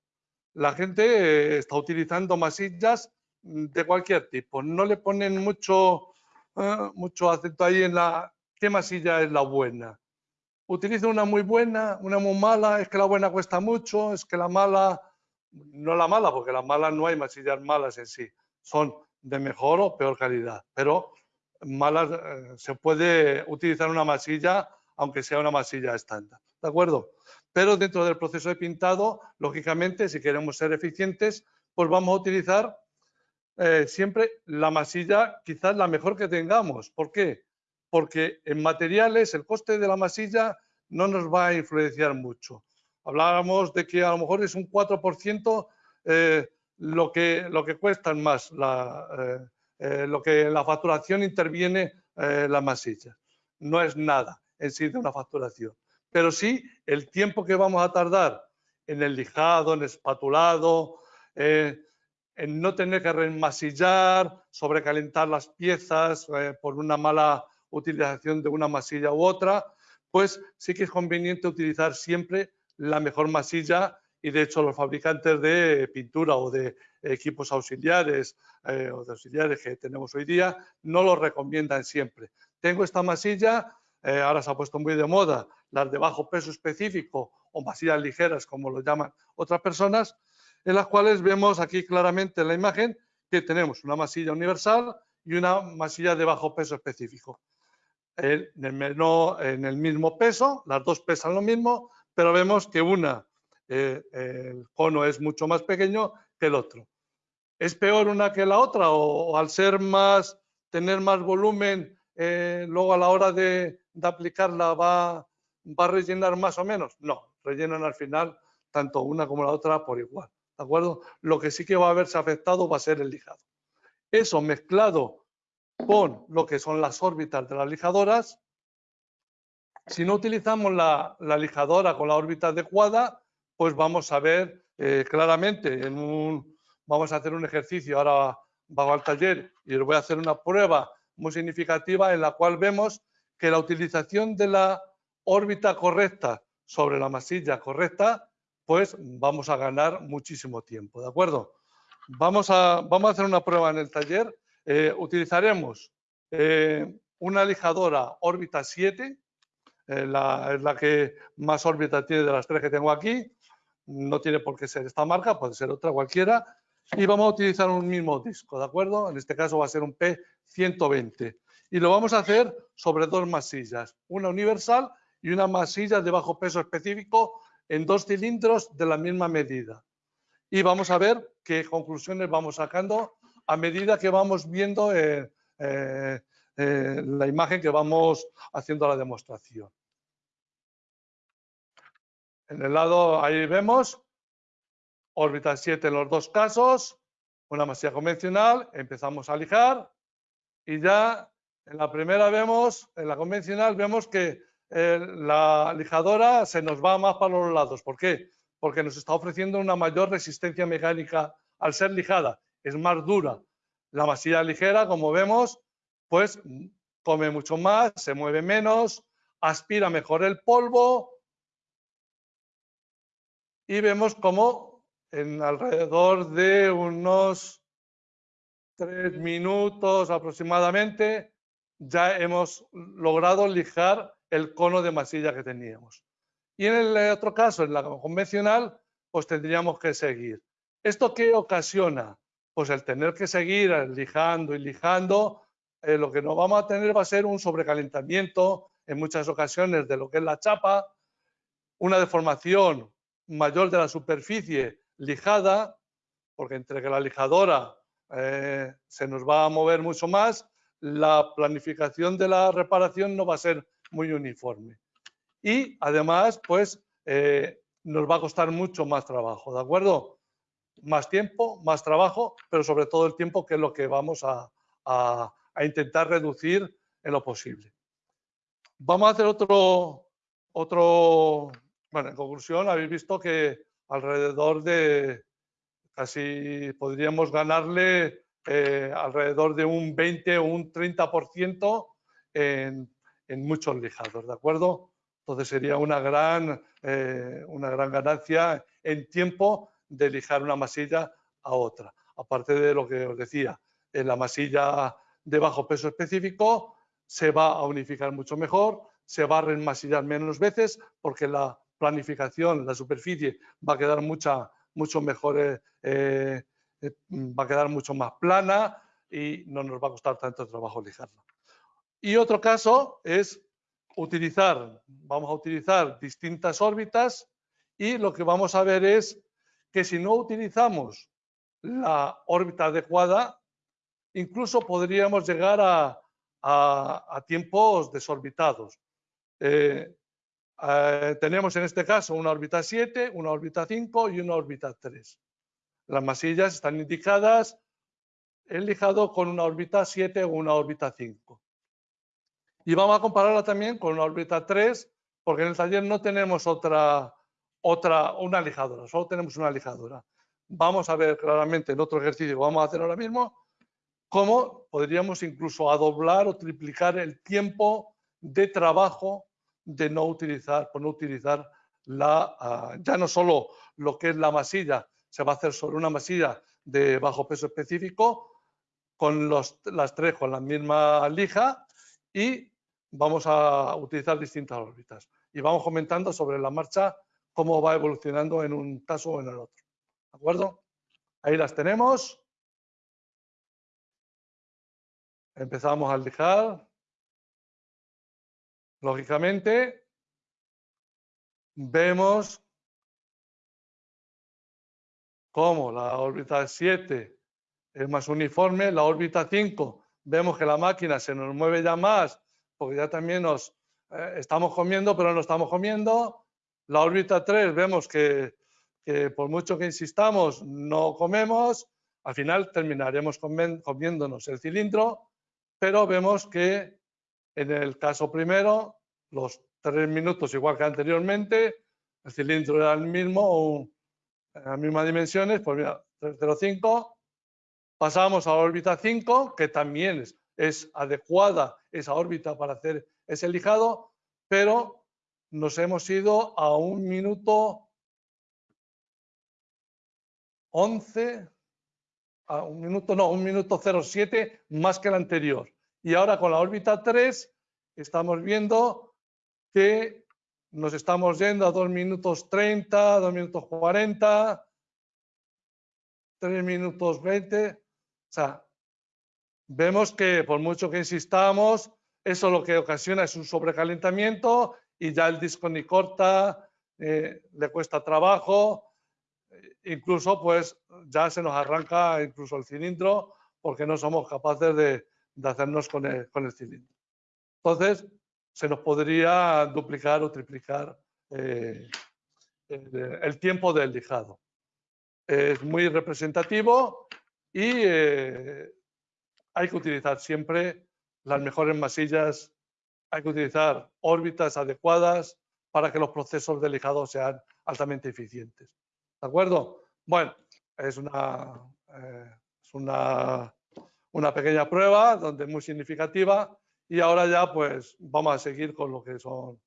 La gente eh, está utilizando masillas de cualquier tipo, no le ponen mucho, eh, mucho acento ahí en la qué masilla es la buena. Utiliza una muy buena, una muy mala, es que la buena cuesta mucho, es que la mala no la mala, porque las malas no hay masillas malas en sí, son de mejor o peor calidad, pero malas eh, se puede utilizar una masilla aunque sea una masilla estándar, ¿de acuerdo? Pero dentro del proceso de pintado, lógicamente, si queremos ser eficientes, pues vamos a utilizar eh, siempre la masilla quizás la mejor que tengamos. ¿Por qué? Porque en materiales el coste de la masilla no nos va a influenciar mucho. Hablábamos de que a lo mejor es un 4% eh, lo, que, lo que cuestan más, la, eh, eh, lo que en la facturación interviene la masilla. No es nada en sí de una facturación, pero sí el tiempo que vamos a tardar en el lijado, en el espatulado, en no tener que remasillar, sobrecalentar las piezas por una mala utilización de una masilla u otra, pues sí que es conveniente utilizar siempre la mejor masilla y de hecho los fabricantes de pintura o de equipos auxiliares eh, o auxiliares que tenemos hoy día no lo recomiendan siempre. Tengo esta masilla, eh, ahora se ha puesto muy de moda, las de bajo peso específico o masillas ligeras como lo llaman otras personas, en las cuales vemos aquí claramente en la imagen que tenemos una masilla universal y una masilla de bajo peso específico. En el, mismo peso, las dos pesan lo mismo, pero vemos que una, eh, el cono es mucho más pequeño que el otro. ¿Es peor una que la otra o, al ser más, tener más volumen, eh, luego a la hora de, aplicarla va, va a rellenar más o menos? No, rellenan al final tanto una como la otra por igual. ¿De acuerdo? Lo que sí que va a haberse afectado va a ser el lijado. Eso mezclado con lo que son las órbitas de las lijadoras, si no utilizamos la, lijadora con la órbita adecuada, pues vamos a ver eh, claramente vamos a hacer un ejercicio ahora bajo al taller y os voy a hacer una prueba muy significativa en la cual vemos que la utilización de la órbita correcta sobre la masilla correcta, pues vamos a ganar muchísimo tiempo, ¿de acuerdo? Vamos a, vamos a hacer una prueba en el taller. Eh, utilizaremos eh, una lijadora órbita 7, eh, la, es la que más órbita tiene de las tres que tengo aquí. No tiene por qué ser esta marca, puede ser otra cualquiera y vamos a utilizar un mismo disco, ¿de acuerdo? En este caso va a ser un P120 y lo vamos a hacer sobre dos masillas, una universal y una masilla de bajo peso específico en dos cilindros de la misma medida. Y vamos a ver qué conclusiones vamos sacando a medida que vamos viendo eh, eh, eh, la imagen que vamos haciendo la demostración. En el lado ahí vemos órbita 7 en los dos casos, una masilla convencional, empezamos a lijar y ya en la primera vemos, en la convencional vemos que eh, la lijadora se nos va más para los lados. ¿Por qué? Porque nos está ofreciendo una mayor resistencia mecánica al ser lijada, es más dura. La masilla ligera, como vemos, pues come mucho más, se mueve menos, aspira mejor el polvo y vemos cómo en alrededor de unos tres minutos aproximadamente, ya hemos logrado lijar el cono de masilla que teníamos. Y en el otro caso, en la convencional, pues tendríamos que seguir. ¿Esto qué ocasiona? Pues el tener que seguir lijando y lijando, eh, lo que nos vamos a tener va a ser un sobrecalentamiento en muchas ocasiones de lo que es la chapa, una deformación mayor de la superficie lijada, porque entre que la lijadora eh, se nos va a mover mucho más, la planificación de la reparación no va a ser muy uniforme. Y además, pues, eh, nos va a costar mucho más trabajo, ¿de acuerdo? Más tiempo, más trabajo, pero sobre todo el tiempo que es lo que vamos a, a intentar reducir en lo posible. Vamos a hacer otro, otro, bueno, en conclusión, habéis visto que alrededor de casi podríamos ganarle eh, alrededor de un 20 o un 30% en, en muchos lijados, ¿de acuerdo? Entonces sería una gran, eh, una gran ganancia en tiempo de lijar una masilla a otra. Aparte de lo que os decía, en la masilla de bajo peso específico se va a unificar mucho mejor, se va a remasillar menos veces porque la planificación, la superficie va a quedar mucha, mucho mejor, eh, eh, va a quedar mucho más plana y no nos va a costar tanto trabajo lijarla. Y otro caso es utilizar, vamos a utilizar distintas órbitas y lo que vamos a ver es que si no utilizamos la órbita adecuada, incluso podríamos llegar a, tiempos desorbitados. Eh, eh, tenemos en este caso una órbita 7, una órbita 5 y una órbita 3. Las masillas están indicadas el lijado con una órbita 7 o una órbita 5. Y vamos a compararla también con una órbita 3, porque en el taller no tenemos otra, otra, una lijadora, solo tenemos una lijadora. Vamos a ver claramente en otro ejercicio que vamos a hacer ahora mismo, cómo podríamos incluso a doblar o triplicar el tiempo de trabajo de no utilizar, por no utilizar la, ah, ya no solo lo que es la masilla, se va a hacer sobre una masilla de bajo peso específico, con los, las tres con la misma lija y vamos a utilizar distintas órbitas. Y vamos comentando sobre la marcha cómo va evolucionando en un caso o en el otro. ¿De acuerdo? Ahí las tenemos. Empezamos a lijar. Lógicamente, vemos cómo la órbita 7 es más uniforme, la órbita 5 vemos que la máquina se nos mueve ya más, porque ya también nos eh, estamos comiendo, pero no estamos comiendo. La órbita 3 vemos que, por mucho que insistamos, no comemos. Al final terminaremos comiéndonos el cilindro, pero vemos que en el caso primero, los tres minutos igual que anteriormente, el cilindro era el mismo, en las mismas dimensiones, pues mira, 305, Pasamos a la órbita 5, que también es, adecuada esa órbita para hacer ese lijado, pero nos hemos ido a un minuto 11, a un minuto, no, un minuto 07 más que el anterior. Y ahora con la órbita 3 estamos viendo que nos estamos yendo a 2 minutos 30, 2 minutos 40, 3 minutos 20, sea, vemos que por mucho que insistamos, eso lo que ocasiona es un sobrecalentamiento y ya el disco ni corta, eh, le cuesta trabajo, incluso pues ya se nos arranca incluso el cilindro porque no somos capaces de, hacernos con el, cilindro. Entonces, se nos podría duplicar o triplicar eh, el tiempo del lijado. Es muy representativo y eh, hay que utilizar siempre las mejores masillas, hay que utilizar órbitas adecuadas para que los procesos de lijado sean altamente eficientes. ¿De acuerdo? Bueno, es una, eh, es una, una pequeña prueba donde es muy significativa y ahora ya pues vamos a seguir con lo que son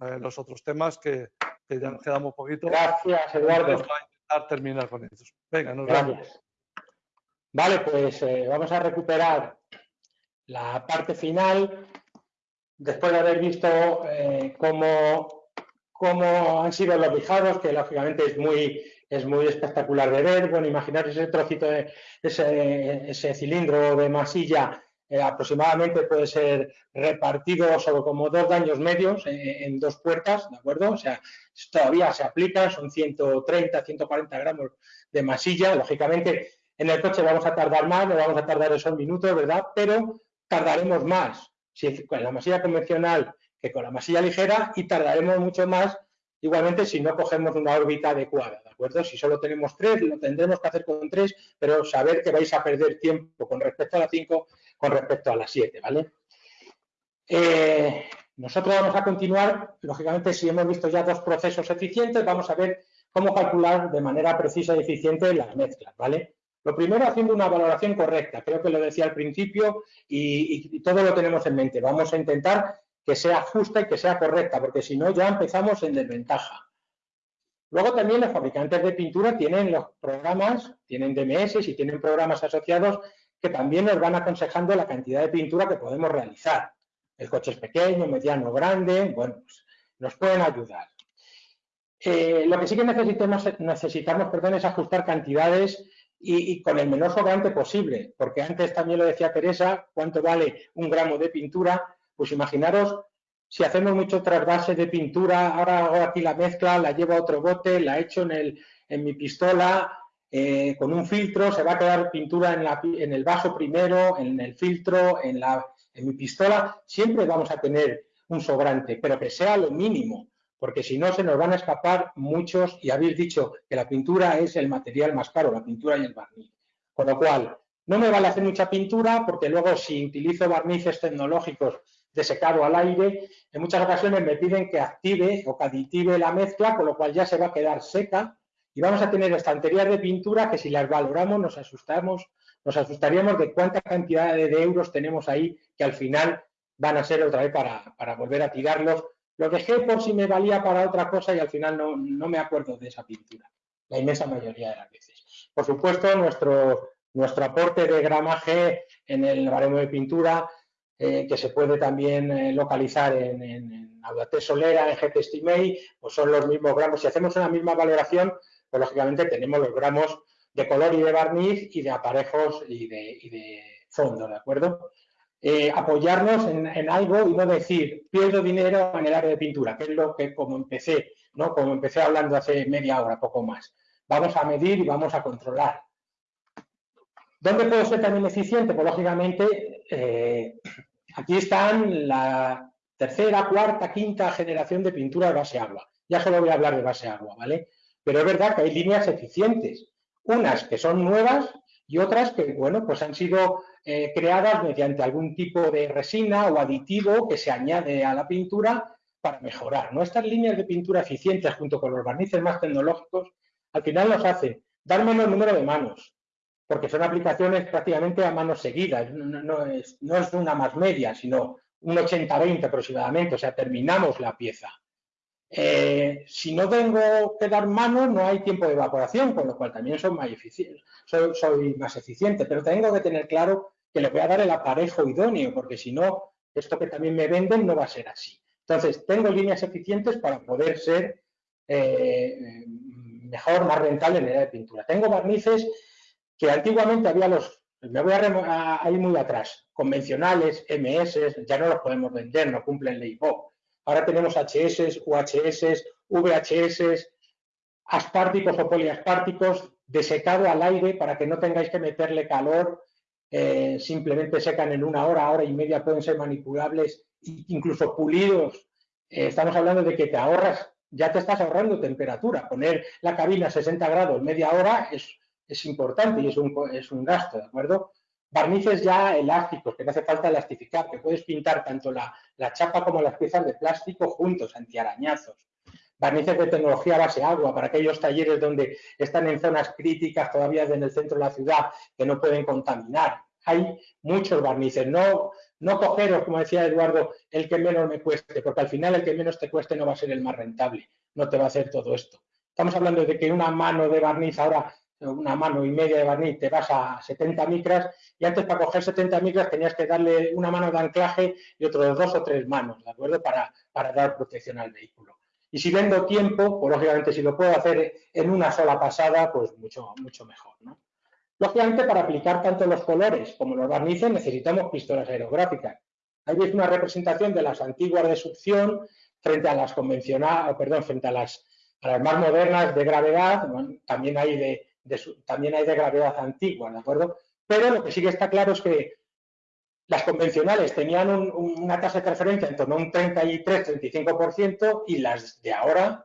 eh, los otros temas que, que, ya nos quedamos poquito. Gracias, Eduardo. Vamos a intentar terminar con ellos. Venga, nos vemos. Vale, pues eh, vamos a recuperar la parte final después de haber visto eh, cómo, han sido los lijados, que lógicamente es muy, es muy espectacular de ver. Bueno, imaginar ese trocito, de, ese, cilindro de masilla eh, aproximadamente puede ser repartido sobre como dos daños medios en dos puertas, ¿de acuerdo? O sea, todavía se aplica, son 130, 140 gramos de masilla. Lógicamente, en el coche vamos a tardar más, no vamos a tardar esos minutos, ¿verdad? Pero tardaremos más con la masilla convencional que con la masilla ligera y tardaremos mucho más igualmente si no cogemos una órbita adecuada, ¿de Si solo tenemos tres, lo tendremos que hacer con tres, pero saber que vais a perder tiempo con respecto a la 5, con respecto a la 7, ¿vale? Eh, nosotros vamos a continuar, lógicamente, si hemos visto ya dos procesos eficientes, vamos a ver cómo calcular de manera precisa y eficiente las mezclas, ¿vale? Lo primero, haciendo una valoración correcta. Creo que lo decía al principio y, todo lo tenemos en mente. Vamos a intentar que sea justa y que sea correcta, porque si no ya empezamos en desventaja. Luego también los fabricantes de pintura tienen los programas, tienen DMS y tienen programas asociados que también nos van aconsejando la cantidad de pintura que podemos realizar. El coche es pequeño, mediano, grande, bueno, pues nos pueden ayudar. Eh, lo que sí que necesitamos, necesitamos perdón, es ajustar cantidades y, con el menor sobrante posible, porque antes también lo decía Teresa, cuánto vale un gramo de pintura, pues imaginaros si hacemos mucho trasvase de pintura, ahora hago aquí la mezcla, la llevo a otro bote, la echo en, el, en mi pistola, eh, con un filtro, se va a quedar pintura en, la, en el vaso primero, en el filtro, en, la, en mi pistola, siempre vamos a tener un sobrante, pero que sea lo mínimo, porque si no se nos van a escapar muchos, y habéis dicho que la pintura es el material más caro, la pintura y el barniz. Con lo cual, no me vale hacer mucha pintura porque luego si utilizo barnices tecnológicos de secado al aire, en muchas ocasiones me piden que active o que aditive la mezcla, con lo cual ya se va a quedar seca y vamos a tener estanterías de pintura que si las valoramos nos asustamos, nos asustaríamos de cuánta cantidad de, euros tenemos ahí que al final van a ser otra vez para, para volver a tirarlos lo dejé por si me valía para otra cosa y al final no, me acuerdo de esa pintura, la inmensa mayoría de las veces. Por supuesto, nuestro, nuestro aporte de gramaje en el baremo de pintura eh, que se puede también eh, localizar en, en, en Solera, en GTStimate, pues son los mismos gramos. Si hacemos una misma valoración, pues lógicamente tenemos los gramos de color y de barniz y de aparejos y de, fondo, ¿de acuerdo? Eh, apoyarnos en, algo y no decir pierdo dinero en el área de pintura, que es lo que como empecé, ¿no? Como empecé hablando hace media hora, poco más. Vamos a medir y vamos a controlar. ¿Dónde puedo ser también eficiente? Pues lógicamente Aquí están la tercera, cuarta, quinta generación de pintura de base agua. Ya solo voy a hablar de base agua, ¿vale? Pero es verdad que hay líneas eficientes. Unas que son nuevas y otras que, bueno, pues han sido eh, creadas mediante algún tipo de resina o aditivo que se añade a la pintura para mejorar. ¿no? Estas líneas de pintura eficientes junto con los barnices más tecnológicos al final nos hacen dar menos número de manos, porque son aplicaciones prácticamente a manos seguidas, no, es, una más media, sino un 80-20 aproximadamente, o sea, terminamos la pieza. Eh, si no tengo que dar manos, no hay tiempo de evaporación, con lo cual también soy más, eficiente, soy, más eficiente, pero tengo que tener claro que le voy a dar el aparejo idóneo, porque si no, esto que también me venden no va a ser así. Entonces, tengo líneas eficientes para poder ser eh, mejor, más rentable en el área de pintura. Tengo barnices que antiguamente había los, me voy a, ir muy atrás, convencionales, MS, ya no los podemos vender, no cumplen ley BOP. Ahora tenemos HS, UHS, VHS, asparticos o poliaspárticos de secado al aire para que no tengáis que meterle calor, eh, simplemente secan en una hora, hora y media, pueden ser manipulables, incluso pulidos. Eh, estamos hablando de que te ahorras, ya te estás ahorrando temperatura. Poner la cabina a 60 grados media hora es es importante y es un, es un gasto, ¿de acuerdo? Barnices ya elásticos, que no hace falta elastificar, que puedes pintar tanto la, chapa como las piezas de plástico juntos, antiarañazos. Barnices de tecnología base agua para aquellos talleres donde están en zonas críticas todavía en el centro de la ciudad que no pueden contaminar. Hay muchos barnices, no, no cogeros, como decía Eduardo, el que menos me cueste, porque al final el que menos te cueste no va a ser el más rentable, no te va a hacer todo esto. Estamos hablando de que una mano de barniz ahora una mano y media de barniz, te vas a 70 micras y antes para coger 70 micras tenías que darle una mano de anclaje y otros dos o tres manos, ¿de acuerdo? Para, para dar protección al vehículo. Y si vendo tiempo, pues lógicamente si lo puedo hacer en una sola pasada, pues mucho, mucho mejor, ¿no? Lógicamente para aplicar tanto los colores como los barnices necesitamos pistolas aerográficas. Ahí veis una representación de las antiguas de succión frente a las convencionales, perdón, frente a las, a las más modernas de gravedad, también hay de, también hay de gravedad antigua, ¿de acuerdo? Pero lo que sí que está claro es que las convencionales tenían una tasa de transferencia en torno a un 33-35% y las de ahora,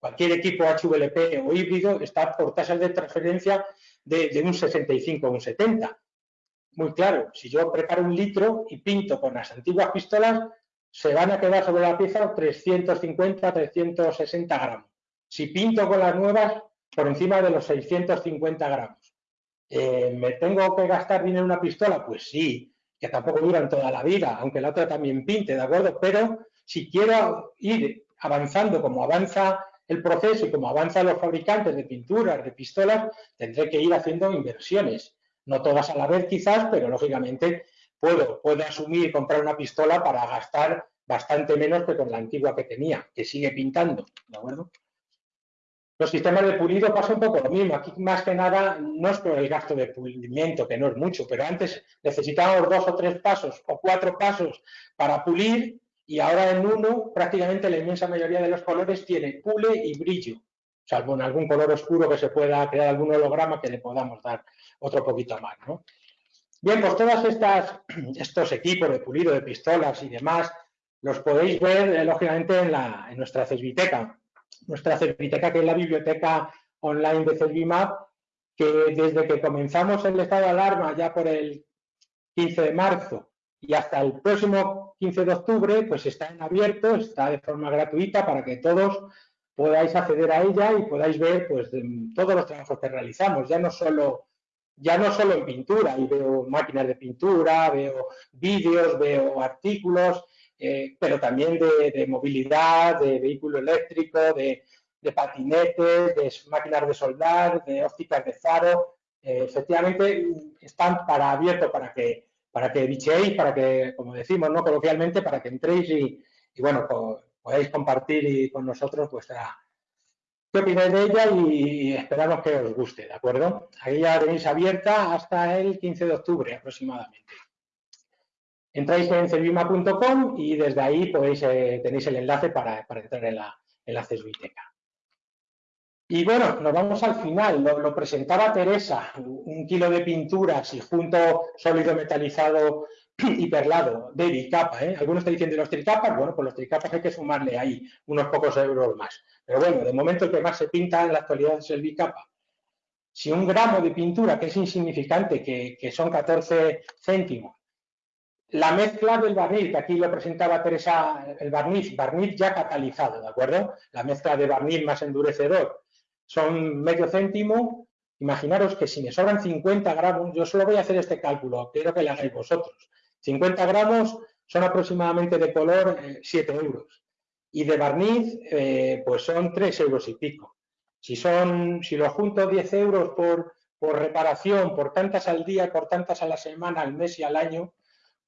cualquier equipo HVLP o híbrido está por tasas de transferencia de, un 65 o un 70. Muy claro, si yo preparo un litro y pinto con las antiguas pistolas, se van a quedar sobre la pieza 350-360 gramos. Si pinto con las nuevas, por encima de los 650 gramos. Eh, ¿Me tengo que gastar dinero en una pistola? Pues sí, que tampoco duran toda la vida, aunque la otra también pinte, ¿de acuerdo? Pero si quiero ir avanzando como avanza el proceso y como avanzan los fabricantes de pinturas, de pistolas, tendré que ir haciendo inversiones. No todas a la vez quizás, pero lógicamente puedo, puedo asumir comprar una pistola para gastar bastante menos que con la antigua que tenía, que sigue pintando, ¿de acuerdo? Los sistemas de pulido pasa un poco lo mismo. Aquí más que nada no es por el gasto de pulimiento, que no es mucho, pero antes necesitábamos dos o tres pasos o cuatro pasos para pulir y ahora en uno prácticamente la inmensa mayoría de los colores tiene pule y brillo, salvo en algún color oscuro que se pueda crear algún holograma que le podamos dar otro poquito más. Bien, pues todos estos equipos de pulido de pistolas y demás los podéis ver, eh, lógicamente, en, la, en nuestra CESBITECA nuestra biblioteca, que es la biblioteca online de Cervimap, que desde que comenzamos el estado de alarma ya por el 15 de marzo y hasta el próximo 15 de octubre, pues está en abierto, está de forma gratuita para que todos podáis acceder a ella y podáis ver pues todos los trabajos que realizamos, ya no solo ya no solo en pintura, y veo máquinas de pintura, veo vídeos, veo artículos, eh, pero también de, movilidad, de vehículo eléctrico, de, patinetes, de máquinas de soldar, de ópticas de faro. Eh, efectivamente, están para abierto para que para que bicheéis, para que, como decimos, ¿no? Coloquialmente, para que entréis y, bueno, podáis compartir con nosotros vuestra, qué opináis de ella y esperamos que os guste, ¿de acuerdo? Ahí ya tenéis abierta hasta el 15 de octubre aproximadamente. Entráis en cervima.com y desde ahí podéis, eh, tenéis el enlace para, entrar en la, en la Y bueno, nos vamos al final. Lo, presentaba Teresa, un kilo de pinturas y junto sólido metalizado y perlado de bicapa. ¿eh? Algunos están diciendo los tricapas, bueno, pues los tricapas hay que sumarle ahí unos pocos euros más. Pero bueno, de momento el que más se pinta en la actualidad es el bicapa. Si un gramo de pintura, que es insignificante, que, que son 14 céntimos, la mezcla del barniz, que aquí lo presentaba Teresa, el barniz, barniz ya catalizado, ¿de acuerdo? La mezcla de barniz más endurecedor son medio céntimo. Imaginaros que si me sobran 50 gramos, yo solo voy a hacer este cálculo, quiero que lo hagáis vosotros. 50 gramos son aproximadamente de color 7 eh, euros y de barniz eh, pues son 3 euros y pico. Si, son, si lo junto 10 euros por, por reparación, por tantas al día, por tantas a la semana, al mes y al año,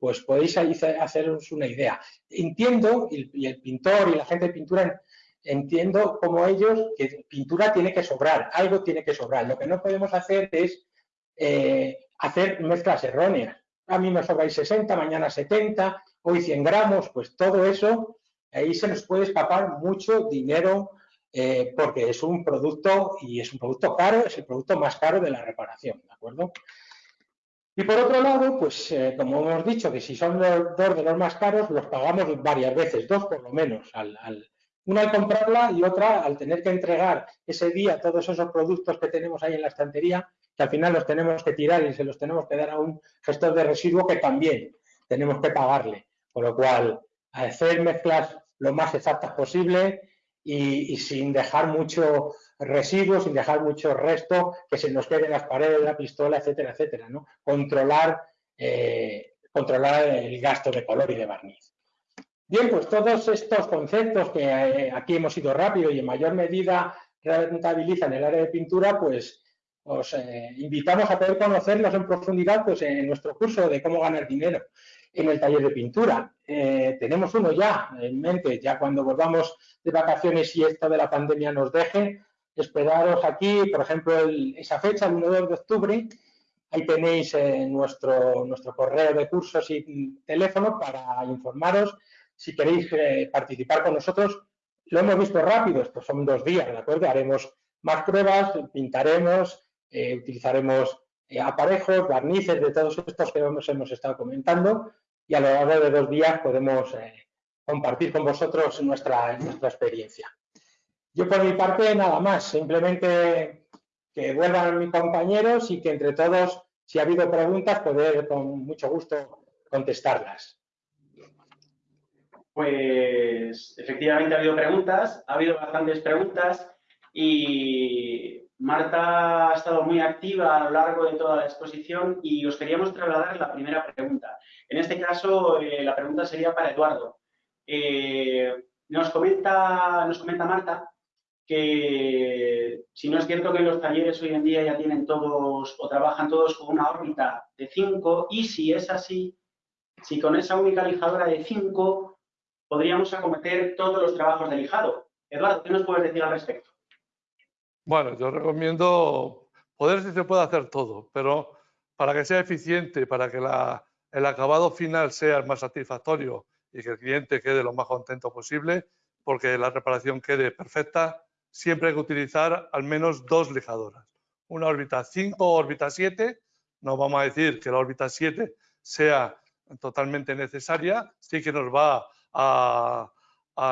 pues podéis haceros una idea. Entiendo, y el pintor y la gente de pintura, entiendo como ellos que pintura tiene que sobrar, algo tiene que sobrar. Lo que no podemos hacer es eh, hacer mezclas erróneas. A mí me sobráis 60, mañana 70, hoy 100 gramos, pues todo eso, ahí se nos puede escapar mucho dinero eh, porque es un producto y es un producto caro, es el producto más caro de la reparación, ¿de acuerdo? Y por otro lado, pues eh, como hemos dicho, que si son los dos de los más caros, los pagamos varias veces, dos por lo menos, al, una al comprarla y otra al tener que entregar ese día todos esos productos que tenemos ahí en la estantería, que al final los tenemos que tirar y se los tenemos que dar a un gestor de residuo que también tenemos que pagarle. Por lo cual, hacer mezclas lo más exactas posible y sin dejar mucho residuos, sin dejar mucho resto que se nos quede en las paredes de la pistola, etcétera, etcétera. ¿no? Controlar, eh, controlar el gasto de color y de barniz. Bien, pues todos estos conceptos que eh, aquí hemos ido rápido y en mayor medida rentabilizan el área de pintura, pues os eh, invitamos a poder conocerlos en profundidad pues, en nuestro curso de cómo ganar dinero en el taller de pintura. tenemos uno ya en mente, ya cuando volvamos de vacaciones y esto de la pandemia nos deje, esperaros aquí, por ejemplo, esa fecha, el 1 de octubre, ahí tenéis eh, nuestro, nuestro correo de cursos y teléfono para informaros si queréis eh, participar con nosotros. Lo hemos visto rápido, estos son dos días, ¿de acuerdo? Haremos más pruebas, pintaremos, eh, utilizaremos aparejos, barnices de todos estos que hemos, hemos estado comentando y a lo largo de dos días podemos compartir con vosotros nuestra, nuestra experiencia. Yo por mi parte nada más, simplemente que vuelvan mis compañeros y que entre todos, si ha habido preguntas, poder con mucho gusto contestarlas. Pues efectivamente ha habido preguntas, ha habido bastantes preguntas y Marta ha estado muy activa a lo largo de toda la exposición y os queríamos trasladar la primera pregunta. En este caso, eh, la pregunta sería para Eduardo. Eh, nos, comenta, nos comenta Marta que si no es cierto que los talleres hoy en día ya tienen todos o trabajan todos con una órbita de 5 y si es así, si con esa única lijadora de 5 podríamos acometer todos los trabajos de lijado. Eduardo, ¿qué nos puedes decir al respecto? Bueno, yo recomiendo, poder si se puede hacer todo, pero para que sea eficiente, para que el acabado final sea más satisfactorio y que el cliente quede lo más contento posible, porque la reparación quede perfecta, siempre hay que utilizar al menos dos lijadoras. Una órbita 5 o órbita 7. No vamos a decir que la órbita 7 sea totalmente necesaria, sí que nos va a,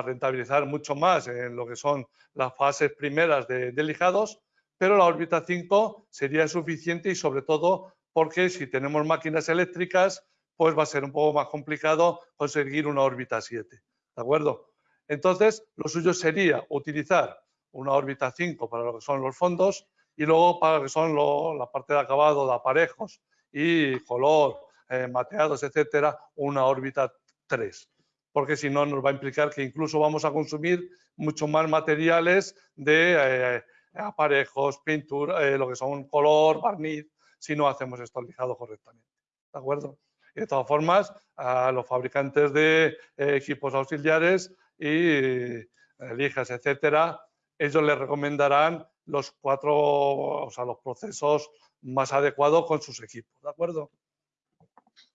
rentabilizar mucho más en lo que son las fases primeras de, de lijados, pero la órbita 5 sería suficiente y sobre todo porque si tenemos máquinas eléctricas, pues va a ser un poco más complicado conseguir una órbita 7. ¿De acuerdo? Entonces, lo suyo sería utilizar una órbita 5 para lo que son los fondos y luego para lo que son la parte de acabado de aparejos y color, eh, mateados, etcétera, una órbita 3. Porque si no, nos va a implicar que incluso vamos a consumir mucho más materiales de eh, aparejos, pintura, eh, lo que son color, barniz, si no hacemos esto lijado correctamente. ¿De acuerdo? Y de todas formas, a los fabricantes de eh, equipos auxiliares y lijas, etcétera, ellos les recomendarán los cuatro, o sea, los procesos más adecuados con sus equipos, ¿de acuerdo?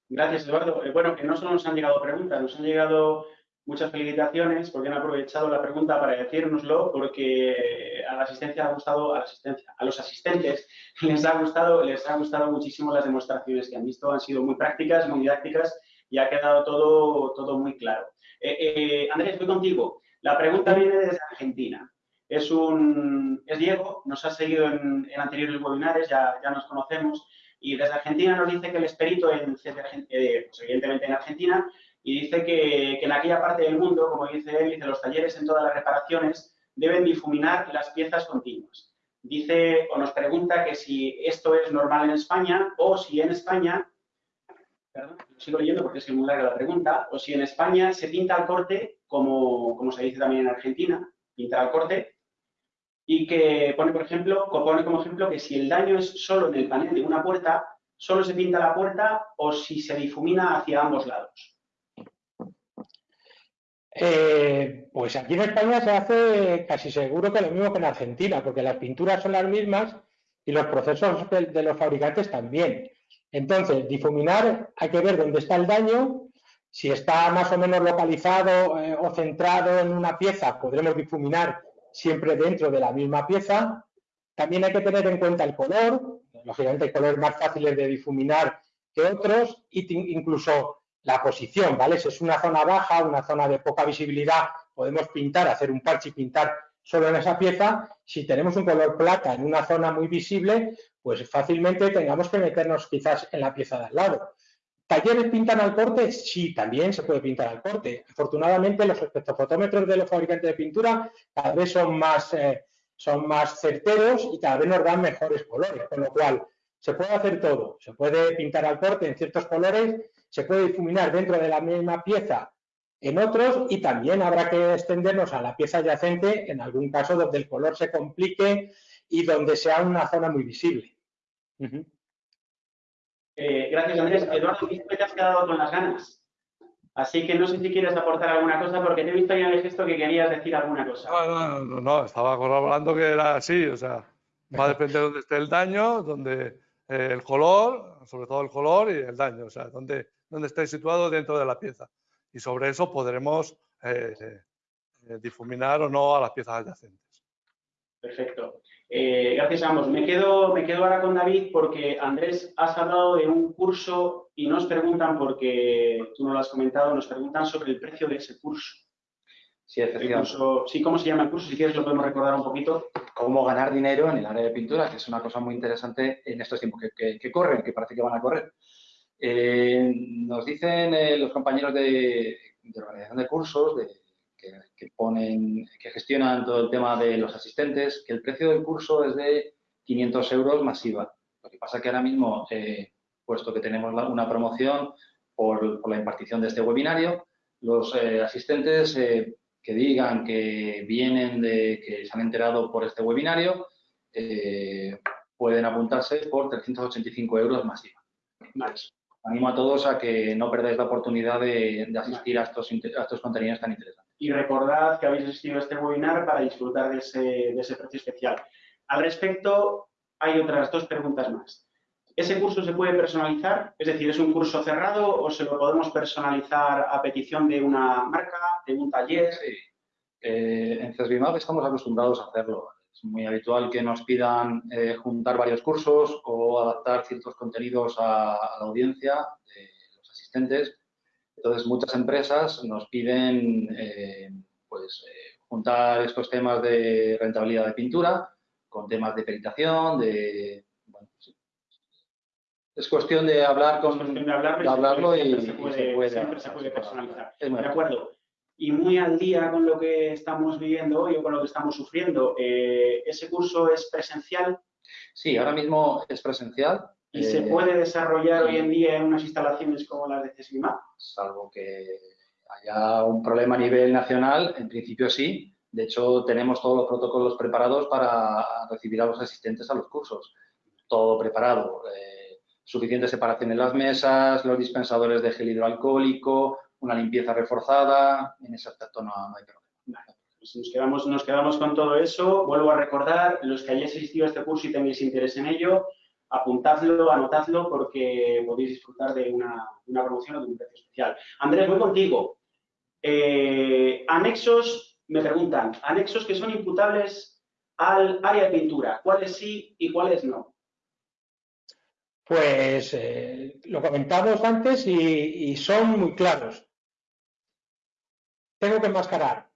Gracias, Eduardo. Eh, bueno, que no solo nos han llegado preguntas, nos han llegado muchas felicitaciones porque han aprovechado la pregunta para decírnoslo, porque a la asistencia ha gustado, a los asistentes les ha gustado, les ha gustado muchísimo las demostraciones que han visto, han sido muy prácticas, muy didácticas y ha quedado todo, todo muy claro. Eh, eh, Andrés, voy contigo. La pregunta viene desde Argentina. Es, un, es Diego, nos ha seguido en, anteriores webinares, ya, ya nos conocemos, y desde Argentina nos dice que el esperito, en, eh, pues en Argentina, y dice que, en aquella parte del mundo, como dice él, dice los talleres en todas las reparaciones deben difuminar las piezas continuas. Dice o nos pregunta que si esto es normal en España o si en España, perdón, lo sigo leyendo porque es muy larga la pregunta, o si en España se pinta al corte, como, como se dice también en Argentina, pintar al corte, y que pone, por ejemplo, pone como ejemplo que si el daño es solo en el panel de una puerta, solo se pinta la puerta o si se difumina hacia ambos lados. Eh, pues aquí en España se hace casi seguro que lo mismo que en Argentina, porque las pinturas son las mismas y los procesos de, los fabricantes también. Entonces, difuminar, hay que ver dónde está el daño. Si está más o menos localizado eh, o centrado en una pieza, podremos difuminar siempre dentro de la misma pieza. También hay que tener en cuenta el color. Lógicamente hay colores más fáciles de difuminar que otros. Incluso la posición, ¿vale? Si es una zona baja, una zona de poca visibilidad, podemos pintar, hacer un parche y pintar solo en esa pieza. Si tenemos un color plata en una zona muy visible, pues fácilmente tengamos que meternos quizás en la pieza de al lado. ¿Talleres pintan al corte? Sí, también se puede pintar al corte. Afortunadamente, los espectrofotómetros de los fabricantes de pintura cada vez son más, eh, son más certeros y cada vez nos dan mejores colores, con lo cual se puede hacer todo. Se puede pintar al corte en ciertos colores se puede difuminar dentro de la misma pieza en otros y también habrá que extendernos a la pieza adyacente en algún caso donde el color se complique y donde sea una zona muy visible. Eh, gracias, Andrés. Eduardo, que te has quedado con las ganas. Así que no sé si quieres aportar alguna cosa, porque te he visto ya en el gesto que querías decir alguna cosa. No, no, no, estaba hablando que era así, o sea, va a depender de dónde esté el daño, donde eh, el color, sobre todo el color y el daño, o sea, dónde, donde esté situado dentro de la pieza. Y sobre eso podremos eh, eh, difuminar o no a las piezas adyacentes. Perfecto. Eh, gracias a ambos. Me quedo, me quedo ahora con David porque, Andrés, has hablado de un curso y nos preguntan, porque tú no lo has comentado, nos preguntan sobre el precio de ese curso. Sí, curso, sí, ¿cómo se llama el curso? Si quieres lo podemos recordar un poquito. Cómo ganar dinero en el área de pintura, que es una cosa muy interesante en estos tiempos que corren, que parece que van a correr. Eh, nos dicen eh, los compañeros de, organización de cursos que, ponen, que gestionan todo el tema de los asistentes, que el precio del curso es de 500 euros masiva. Lo que pasa que ahora mismo, eh, puesto que tenemos una promoción por, la impartición de este webinario, los asistentes que digan que vienen de, que se han enterado por este webinario, pueden apuntarse por 385 euros masiva animo a todos a que no perdáis la oportunidad de, asistir a estos, estos contenidos tan interesantes. Y recordad que habéis asistido a este webinar para disfrutar de ese, precio especial. Al respecto, hay otras dos preguntas más. ¿Ese curso se puede personalizar? Es decir, ¿es un curso cerrado o se lo podemos personalizar a petición de una marca, de un taller? Sí. Eh, en CESBIMAP estamos acostumbrados a hacerlo. Es muy habitual que nos pidan eh, juntar varios cursos o adaptar ciertos contenidos a, la audiencia de los asistentes. Entonces, muchas empresas nos piden eh, pues, eh, juntar estos temas de rentabilidad de pintura con temas de peritación, de... Es cuestión de hablar con... de, hablarlo y, se puede, siempre se puede personalizar. de acuerdo y muy al día con lo que estamos viviendo hoy o con lo que estamos sufriendo. Eh, ¿Ese curso es presencial? Sí, ahora mismo es presencial. ¿Y se eh, puede desarrollar hoy en día en unas instalaciones como las de CESMIMA? Salvo que haya un problema a nivel nacional, en principio sí. De hecho, tenemos todos los protocolos preparados para recibir a los asistentes a los cursos. Todo preparado. Eh, suficiente separación en las mesas, los dispensadores de gel hidroalcohólico, una limpieza reforzada, en ese aspecto no, hay problema. Pues nos, quedamos, nos quedamos con todo eso. Vuelvo a recordar, los que hayáis asistido a este curso y tenéis interés en ello, apuntadlo, anotadlo, porque podéis disfrutar de una, promoción o de un precio especial. Andrés, voy contigo. Eh, anexos, me preguntan, anexos que son imputables al área de pintura, ¿cuáles sí y cuáles no? Pues eh, lo comentamos antes y, son muy claros. Tengo que enmascarar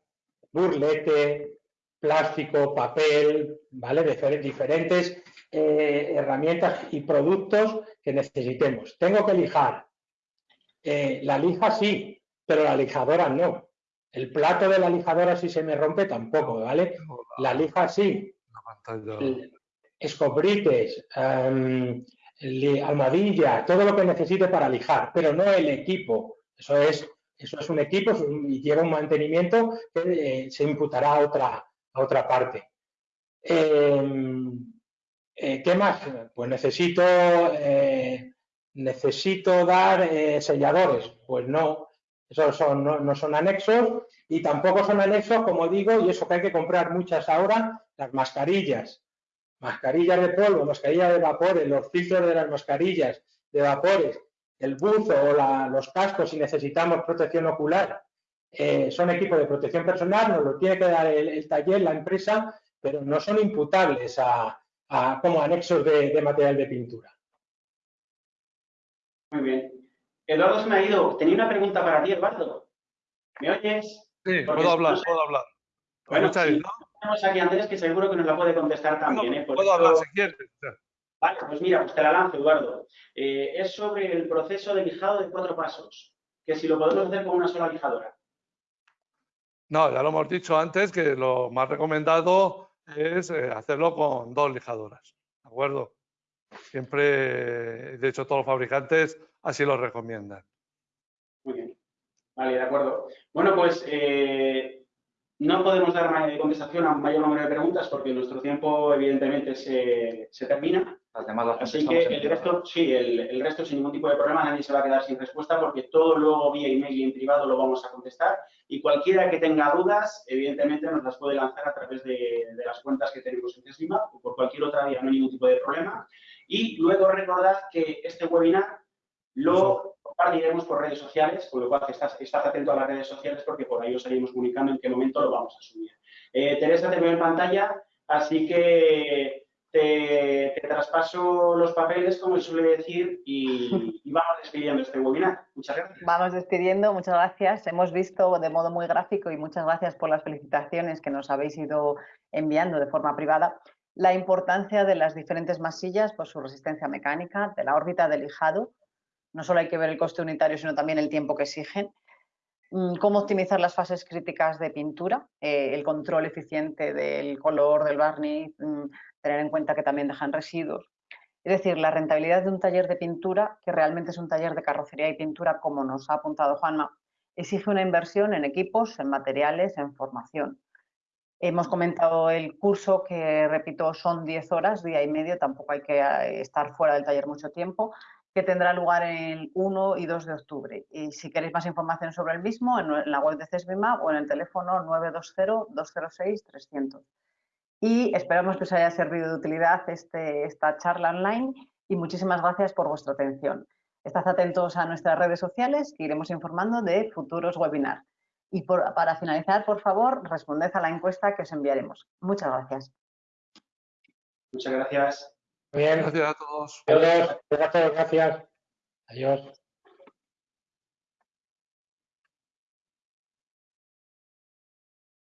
burlete, plástico, papel, ¿vale? diferentes eh, herramientas y productos que necesitemos. Tengo que lijar. Eh, la lija sí, pero la lijadora no. El plato de la lijadora si se me rompe tampoco, ¿vale? La lija sí. Escobrites, em, almohadilla, todo lo que necesite para lijar, pero no el equipo. Eso es, eso es un equipo y lleva un mantenimiento que eh, se imputará a otra, a otra parte. Em, eh, ¿Qué más? Pues necesito, eh, necesito dar selladores. Pues no, esos son, no, no, son anexos y tampoco son anexos, como digo, y eso que hay que comprar muchas ahora, las mascarillas mascarillas de polvo, mascarillas de vapores, los filtros de las mascarillas de vapores, el buzo o los cascos si necesitamos protección ocular, eh, son equipos de protección personal, nos lo tiene que dar el, taller, la empresa, pero no son imputables a, como anexos de, material de pintura. Muy bien. Eduardo se me ha ido. Tenía una pregunta para ti, Eduardo. ¿Me oyes? Sí, puedo hablar, puedo hablar. Bueno, tenemos aquí Andrés que seguro que nos la puede contestar también. ¿eh? puedo hablar si quieres. Vale, pues mira, pues te la lanzo, Eduardo. Eh, es sobre el proceso de lijado de cuatro pasos, que si lo podemos hacer con una sola lijadora. No, ya lo hemos dicho antes que lo más recomendado es eh, hacerlo con dos lijadoras, ¿de acuerdo? Siempre, de hecho, todos los fabricantes así lo recomiendan. Muy bien. Vale, de acuerdo. Bueno, pues eh, no podemos dar contestación a un mayor número de preguntas porque nuestro tiempo, evidentemente, se, termina. Así que el resto, sí, el, resto sin ningún tipo de problema, nadie se va a quedar sin respuesta porque todo luego vía email y en privado lo vamos a contestar. Y cualquiera que tenga dudas, evidentemente, nos las puede lanzar a través de, las cuentas que tenemos en Tesima o por cualquier otra vía, no hay ningún tipo de problema. Y luego recordad que este webinar lo compartiremos por redes sociales, con lo cual estás, atento a las redes sociales porque por ahí os estaremos comunicando en qué momento lo vamos a subir. Eh, Teresa te veo en pantalla, así que te, traspaso los papeles, como suele decir, y, vamos despidiendo este webinar. Muchas gracias. Vamos despidiendo, muchas gracias. Hemos visto de modo muy gráfico y muchas gracias por las felicitaciones que nos habéis ido enviando de forma privada la importancia de las diferentes masillas por su resistencia mecánica, de la órbita de lijado, no solo hay que ver el coste unitario, sino también el tiempo que exigen. Mm, cómo optimizar las fases críticas de pintura, eh, el control eficiente del color, del barniz, mm, tener en cuenta que también dejan residuos. Es decir, la rentabilidad de un taller de pintura, que realmente es un taller de carrocería y pintura, como nos ha apuntado Juanma, exige una inversión en equipos, en materiales, en formación. Hemos comentado el curso que, repito, son 10 horas, día y medio, tampoco hay que eh, estar fuera del taller mucho tiempo que tendrá lugar el 1 y 2 de octubre. Y si queréis más información sobre el mismo, en la web de CESBIMA o en el teléfono 920-206-300. Y esperamos que os haya servido de utilidad este, esta charla online y muchísimas gracias por vuestra atención. Estad atentos a nuestras redes sociales que iremos informando de futuros webinars. Y para finalizar, por favor, responded a la encuesta que os enviaremos. Muchas gracias. Muchas gracias. Bien. Gracias a todos. Adiós. Gracias. Adiós.